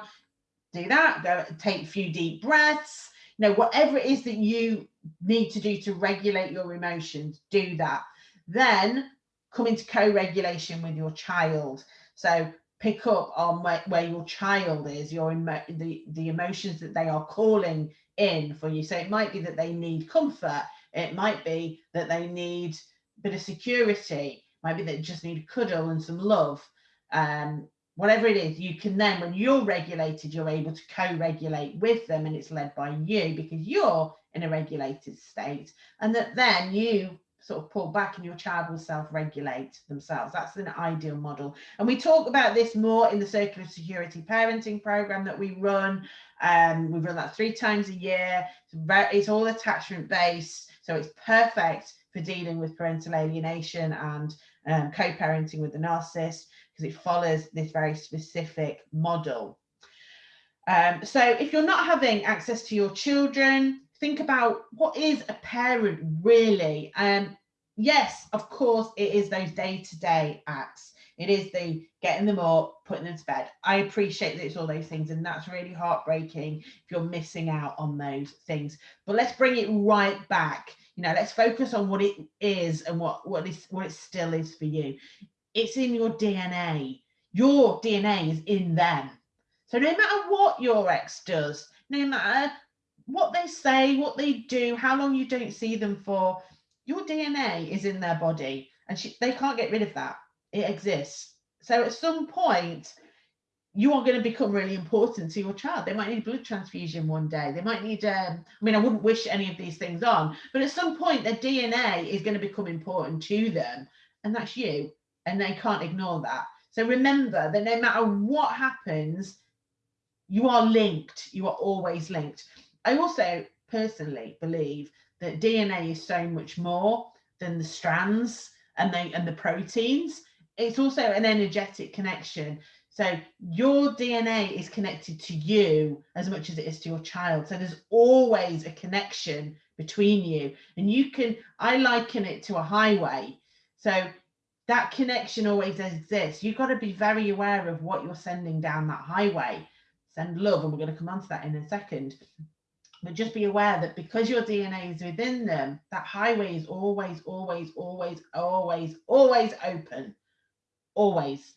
do that. Go take a few deep breaths. You know, whatever it is that you need to do to regulate your emotions, do that. Then come into co-regulation with your child. So pick up on where, where your child is, your the the emotions that they are calling in for you. So it might be that they need comfort. It might be that they need a bit of security. It might be they just need a cuddle and some love. Um, whatever it is, you can then, when you're regulated, you're able to co-regulate with them and it's led by you because you're in a regulated state. And that then you sort of pull back and your child will self-regulate themselves. That's an ideal model. And we talk about this more in the Circle of Security Parenting Program that we run. Um, we run that three times a year. It's, it's all attachment based. So it's perfect for dealing with parental alienation and um, co-parenting with the narcissist because it follows this very specific model. Um, so if you're not having access to your children, think about what is a parent really um yes, of course, it is those day-to-day acts. It is the getting them up, putting them to bed. I appreciate that it's all those things, and that's really heartbreaking if you're missing out on those things. But let's bring it right back. You know, let's focus on what it is and what what is what it still is for you. It's in your DNA. Your DNA is in them. So no matter what your ex does, no matter what they say, what they do, how long you don't see them for, your DNA is in their body and she, they can't get rid of that. It exists. So at some point, you are going to become really important to your child. They might need blood transfusion one day. They might need, um, I mean, I wouldn't wish any of these things on, but at some point, their DNA is going to become important to them. And that's you. And they can't ignore that. So remember that no matter what happens, you are linked. You are always linked. I also personally believe that DNA is so much more than the strands and they and the proteins. It's also an energetic connection. So your DNA is connected to you as much as it is to your child. So there's always a connection between you. And you can, I liken it to a highway. So that connection always exists. You've got to be very aware of what you're sending down that highway. Send love, and we're going to come on to that in a second but just be aware that because your DNA is within them, that highway is always, always, always, always, always open. Always.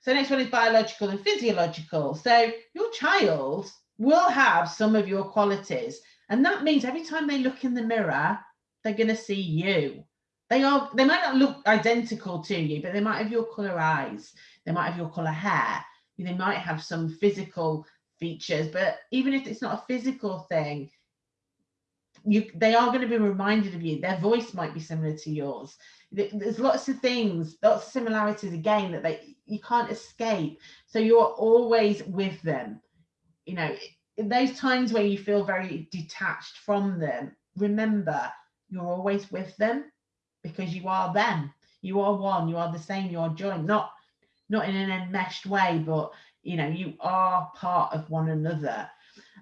So next one is biological and physiological. So your child will have some of your qualities. And that means every time they look in the mirror, they're going to see you. They are they might not look identical to you, but they might have your color eyes, they might have your color hair, they might have some physical features but even if it's not a physical thing you they are going to be reminded of you. Their voice might be similar to yours. There's lots of things lots of similarities again that they you can't escape. So you're always with them. You know in those times where you feel very detached from them remember you're always with them because you are them. You are one you are the same you are joined. Not not in an enmeshed way but you know you are part of one another.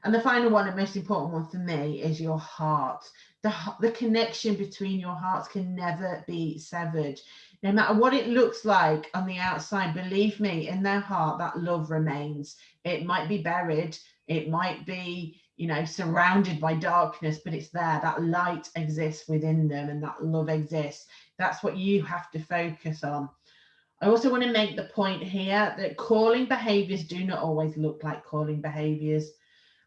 And the final one and most important one for me is your heart. The, the connection between your hearts can never be severed. No matter what it looks like on the outside believe me in their heart that love remains. It might be buried. It might be you know surrounded by darkness but it's there. That light exists within them and that love exists. That's what you have to focus on I also want to make the point here that calling behaviors do not always look like calling behaviors.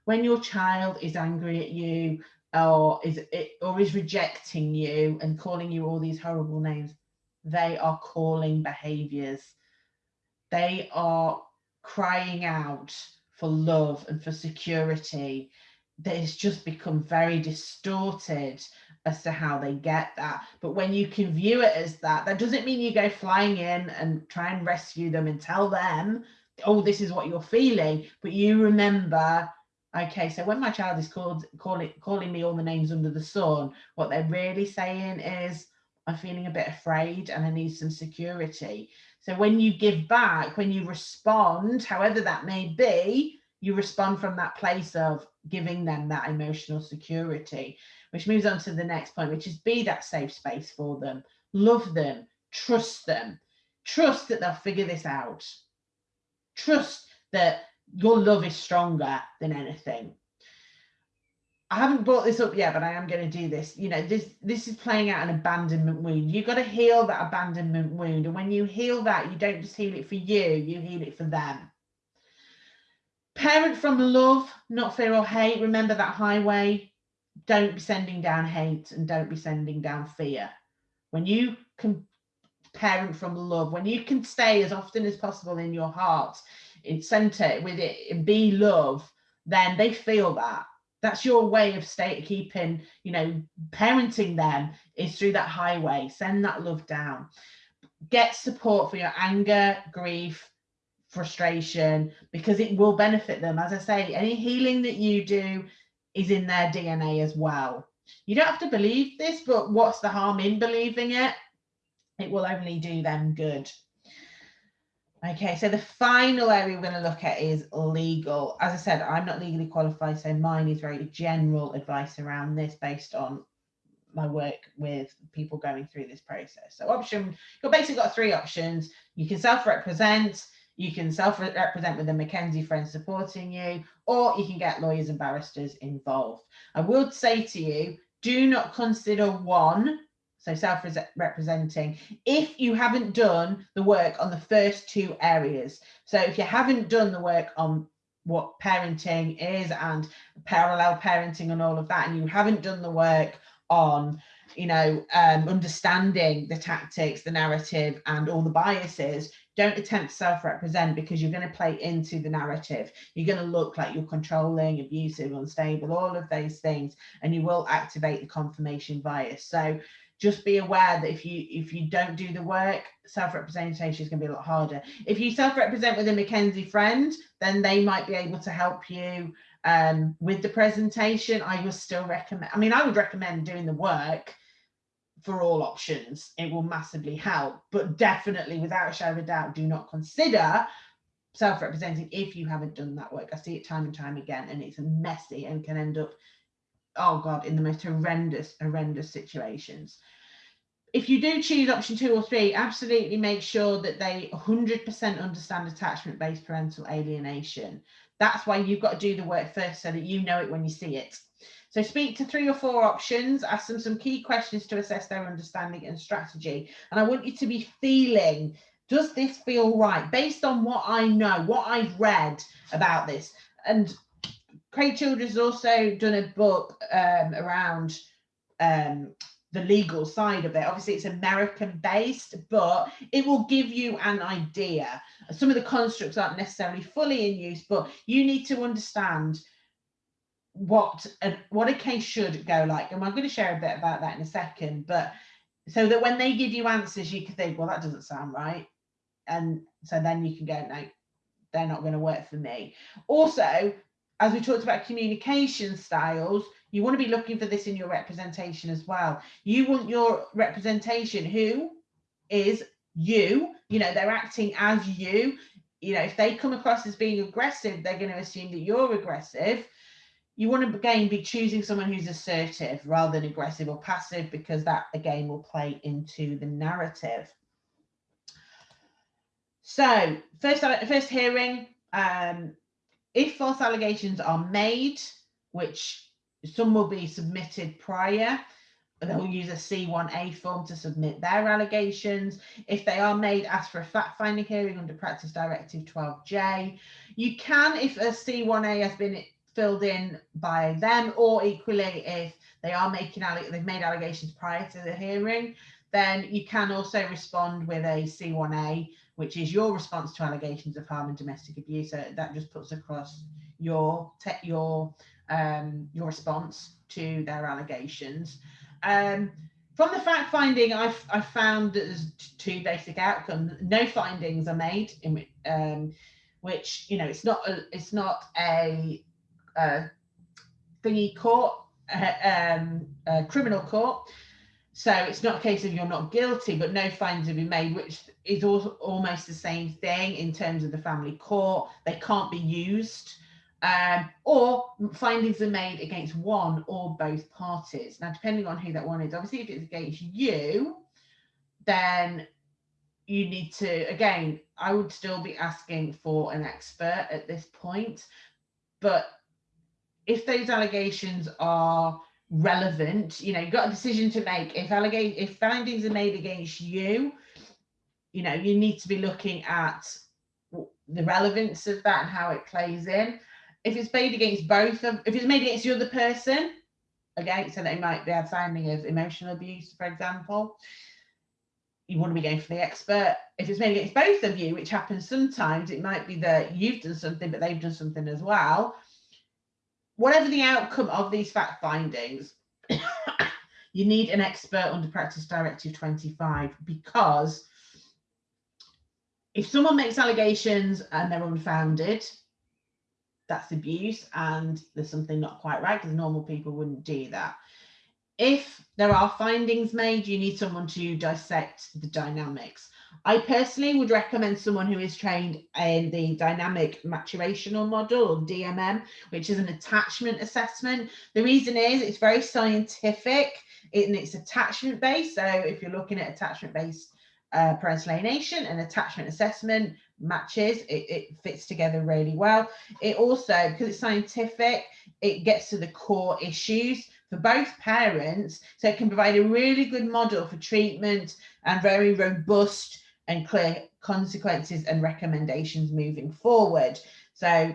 When your child is angry at you or is or is rejecting you and calling you all these horrible names, they are calling behaviors. They are crying out for love and for security. That has just become very distorted as to how they get that. But when you can view it as that, that doesn't mean you go flying in and try and rescue them and tell them, oh, this is what you're feeling. But you remember, okay, so when my child is called calling calling me all the names under the sun, what they're really saying is, I'm feeling a bit afraid and I need some security. So when you give back, when you respond, however that may be, you respond from that place of giving them that emotional security which moves on to the next point, which is be that safe space for them, love them, trust them, trust that they'll figure this out, trust that your love is stronger than anything. I haven't brought this up yet, but I am going to do this. You know, this this is playing out an abandonment wound. You've got to heal that abandonment wound. And when you heal that, you don't just heal it for you, you heal it for them. Parent from love, not fear or hate. Remember that highway don't be sending down hate and don't be sending down fear. When you can parent from love, when you can stay as often as possible in your heart, in center with it and be love, then they feel that. That's your way of state keeping, you know, parenting them is through that highway. Send that love down. Get support for your anger, grief, frustration, because it will benefit them. As I say, any healing that you do is in their DNA as well. You don't have to believe this, but what's the harm in believing it? It will only do them good. Okay, so the final area we're going to look at is legal. As I said, I'm not legally qualified, so mine is very general advice around this based on my work with people going through this process. So option, you've basically got three options. You can self-represent, you can self-represent with a McKenzie friend supporting you, or you can get lawyers and barristers involved. I would say to you, do not consider one, so self-representing, if you haven't done the work on the first two areas. So if you haven't done the work on what parenting is and parallel parenting and all of that, and you haven't done the work on you know um, understanding the tactics the narrative and all the biases don't attempt to self-represent because you're going to play into the narrative. You're going to look like you're controlling abusive unstable all of those things and you will activate the confirmation bias. So just be aware that if you if you don't do the work self-representation is going to be a lot harder. If you self-represent with a mckenzie friend then they might be able to help you um, with the presentation, I would still recommend, I mean, I would recommend doing the work for all options. It will massively help, but definitely without a shadow of a doubt, do not consider self-representing if you haven't done that work. I see it time and time again, and it's messy and can end up, oh God, in the most horrendous, horrendous situations. If you do choose option two or three, absolutely make sure that they 100% understand attachment-based parental alienation. That's why you've got to do the work first so that you know it when you see it. So speak to three or four options, ask them some key questions to assess their understanding and strategy. And I want you to be feeling, does this feel right? Based on what I know, what I've read about this. And Craig has also done a book um, around um, the legal side of it. Obviously, it's American based, but it will give you an idea. Some of the constructs aren't necessarily fully in use, but you need to understand what a, what a case should go like. And I'm going to share a bit about that in a second, but so that when they give you answers, you can think, well, that doesn't sound right. And so then you can go, no, they're not going to work for me. Also, as we talked about communication styles, you want to be looking for this in your representation as well. You want your representation who is you, you know, they're acting as you. You know, if they come across as being aggressive, they're going to assume that you're aggressive. You want to again be choosing someone who's assertive rather than aggressive or passive because that again will play into the narrative. So first, first hearing, um, if false allegations are made, which some will be submitted prior. They'll use a C1A form to submit their allegations. If they are made, ask for a fact finding hearing under Practice Directive 12J. You can, if a C1A has been filled in by them, or equally if they are making they've made allegations prior to the hearing, then you can also respond with a C1A, which is your response to allegations of harm and domestic abuse. So that just puts across your your um, your response to their allegations. Um, from the fact finding, I've, I've found that there's two basic outcomes. No findings are made, in, um, which you know it's not a, it's not a, a thingy court, um, a criminal court. So it's not a case of you're not guilty, but no findings have been made, which is almost the same thing in terms of the family court. They can't be used um, or findings are made against one or both parties. Now, depending on who that one is, obviously, if it's against you, then you need to, again, I would still be asking for an expert at this point. But if those allegations are relevant, you know, you've got a decision to make. If allegate if findings are made against you, you know, you need to be looking at the relevance of that and how it plays in if it's made against both of, if it's made against the other person, again, so they might be a finding of emotional abuse, for example, you want to be going for the expert. If it's made against both of you, which happens sometimes, it might be that you've done something, but they've done something as well. Whatever the outcome of these fact findings, (coughs) you need an expert under Practice Directive 25 because if someone makes allegations and they're unfounded, that's abuse and there's something not quite right because normal people wouldn't do that. If there are findings made, you need someone to dissect the dynamics. I personally would recommend someone who is trained in the dynamic maturational model or DMM, which is an attachment assessment. The reason is it's very scientific and it's attachment based. So if you're looking at attachment based uh, parental alienation and attachment assessment matches, it, it fits together really well. It also, because it's scientific, it gets to the core issues for both parents. So it can provide a really good model for treatment and very robust and clear consequences and recommendations moving forward. So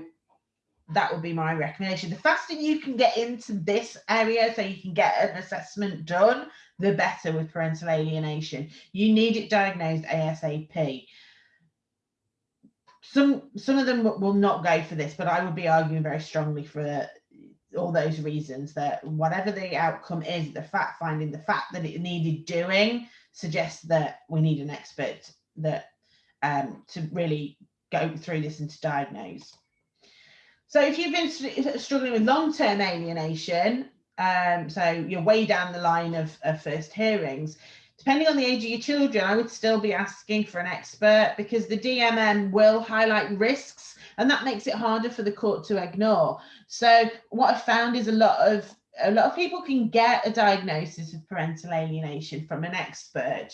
that would be my recommendation. The faster you can get into this area so you can get an assessment done, the better with parental alienation. You need it diagnosed ASAP. Some some of them will not go for this, but I would be arguing very strongly for all those reasons that whatever the outcome is, the fact finding, the fact that it needed doing suggests that we need an expert that um, to really go through this and to diagnose. So if you've been struggling with long-term alienation, um, so you're way down the line of, of first hearings, depending on the age of your children, I would still be asking for an expert because the DMM will highlight risks and that makes it harder for the court to ignore. So what I found is a lot of a lot of people can get a diagnosis of parental alienation from an expert,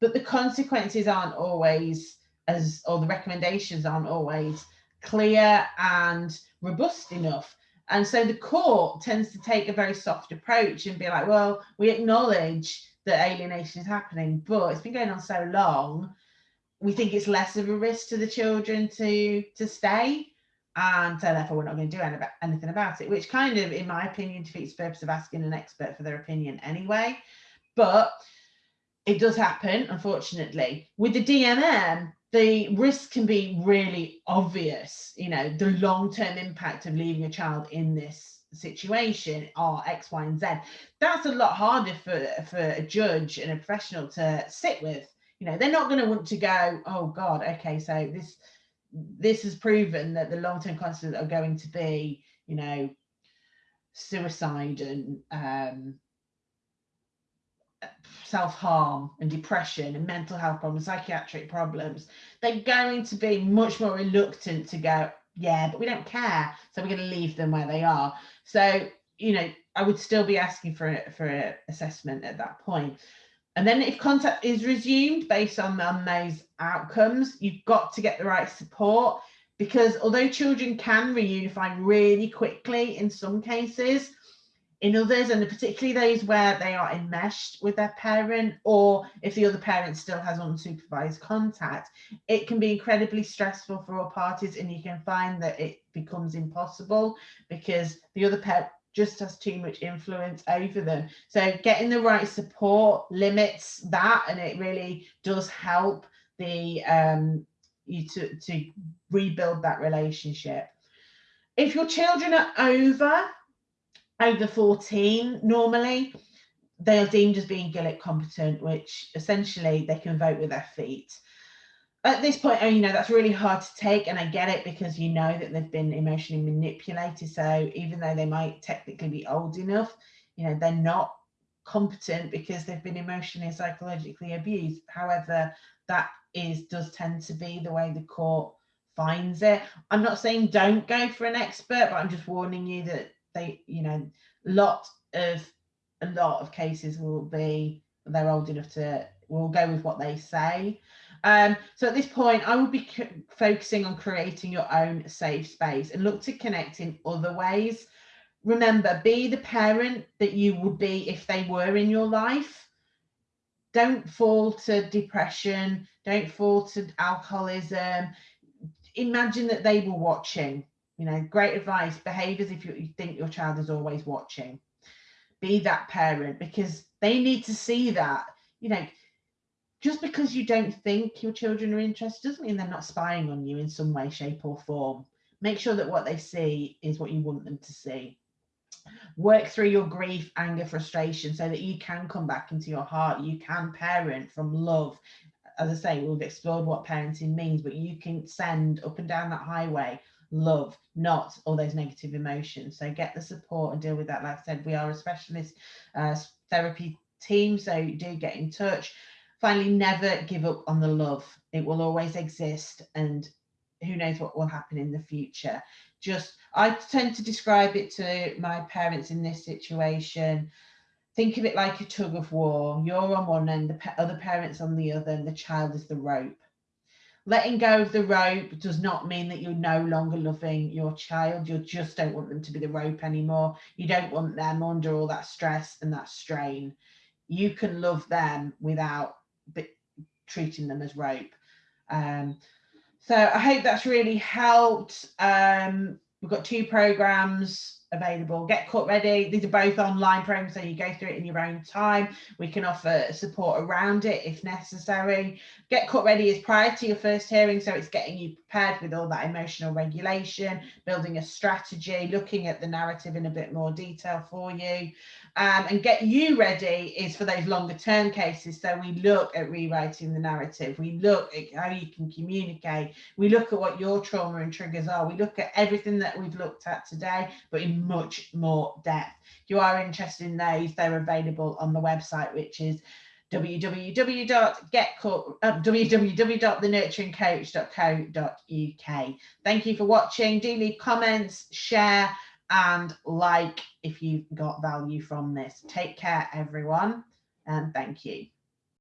but the consequences aren't always as, or the recommendations aren't always clear and robust enough. And so the court tends to take a very soft approach and be like, well, we acknowledge that alienation is happening, but it's been going on so long, we think it's less of a risk to the children to to stay. And so therefore we're not going to do anything about it, which kind of, in my opinion, defeats the purpose of asking an expert for their opinion anyway. But it does happen, unfortunately. With the DMM, the risk can be really obvious. You know, the long-term impact of leaving a child in this situation are X, Y, and Z. That's a lot harder for, for a judge and a professional to sit with. You know, they're not going to want to go, oh God, okay, so this this has proven that the long-term consequences are going to be, you know, suicide and um, self-harm and depression and mental health problems, psychiatric problems, they're going to be much more reluctant to go, yeah, but we don't care. So we're going to leave them where they are. So, you know, I would still be asking for, for an assessment at that point. And then if contact is resumed based on, on those outcomes, you've got to get the right support because although children can reunify really quickly in some cases, in others, and particularly those where they are enmeshed with their parent, or if the other parent still has unsupervised contact, it can be incredibly stressful for all parties, and you can find that it becomes impossible because the other parent just has too much influence over them. So getting the right support limits that, and it really does help the um, you to to rebuild that relationship. If your children are over over 14 normally they are deemed as being Gillick competent, which essentially they can vote with their feet. At this point, oh, you know, that's really hard to take, and I get it because you know that they've been emotionally manipulated. So even though they might technically be old enough, you know, they're not competent because they've been emotionally and psychologically abused. However, that is does tend to be the way the court finds it. I'm not saying don't go for an expert, but I'm just warning you that they, you know, lot of a lot of cases will be they're old enough to will go with what they say. Um, so at this point, I will be focusing on creating your own safe space and look to connect in other ways. Remember, be the parent that you would be if they were in your life. Don't fall to depression. Don't fall to alcoholism. Imagine that they were watching you know, great advice, behave as if you think your child is always watching. Be that parent because they need to see that, you know, just because you don't think your children are interested doesn't mean they're not spying on you in some way, shape or form. Make sure that what they see is what you want them to see. Work through your grief, anger, frustration so that you can come back into your heart. You can parent from love. As I say, we've explored what parenting means, but you can send up and down that highway love, not all those negative emotions. So get the support and deal with that. Like I said, we are a specialist uh, therapy team, so do get in touch. Finally, never give up on the love. It will always exist and who knows what will happen in the future. Just, I tend to describe it to my parents in this situation. Think of it like a tug of war. You're on one end, the other parents on the other, and the child is the rope. Letting go of the rope does not mean that you're no longer loving your child. You just don't want them to be the rope anymore. You don't want them under all that stress and that strain. You can love them without treating them as rope. Um, so I hope that's really helped. Um, we've got two programs available. Get Court Ready. These are both online programs, so you go through it in your own time. We can offer support around it if necessary. Get Court Ready is prior to your first hearing, so it's getting you prepared with all that emotional regulation, building a strategy, looking at the narrative in a bit more detail for you. Um, and Get You Ready is for those longer term cases. So we look at rewriting the narrative, we look at how you can communicate, we look at what your trauma and triggers are, we look at everything that we've looked at today, but in much more depth. If you are interested in those, they're available on the website, which is uh, www.thenurturingcoach.co.uk. Thank you for watching. Do leave comments, share, and like if you got value from this. Take care, everyone, and thank you.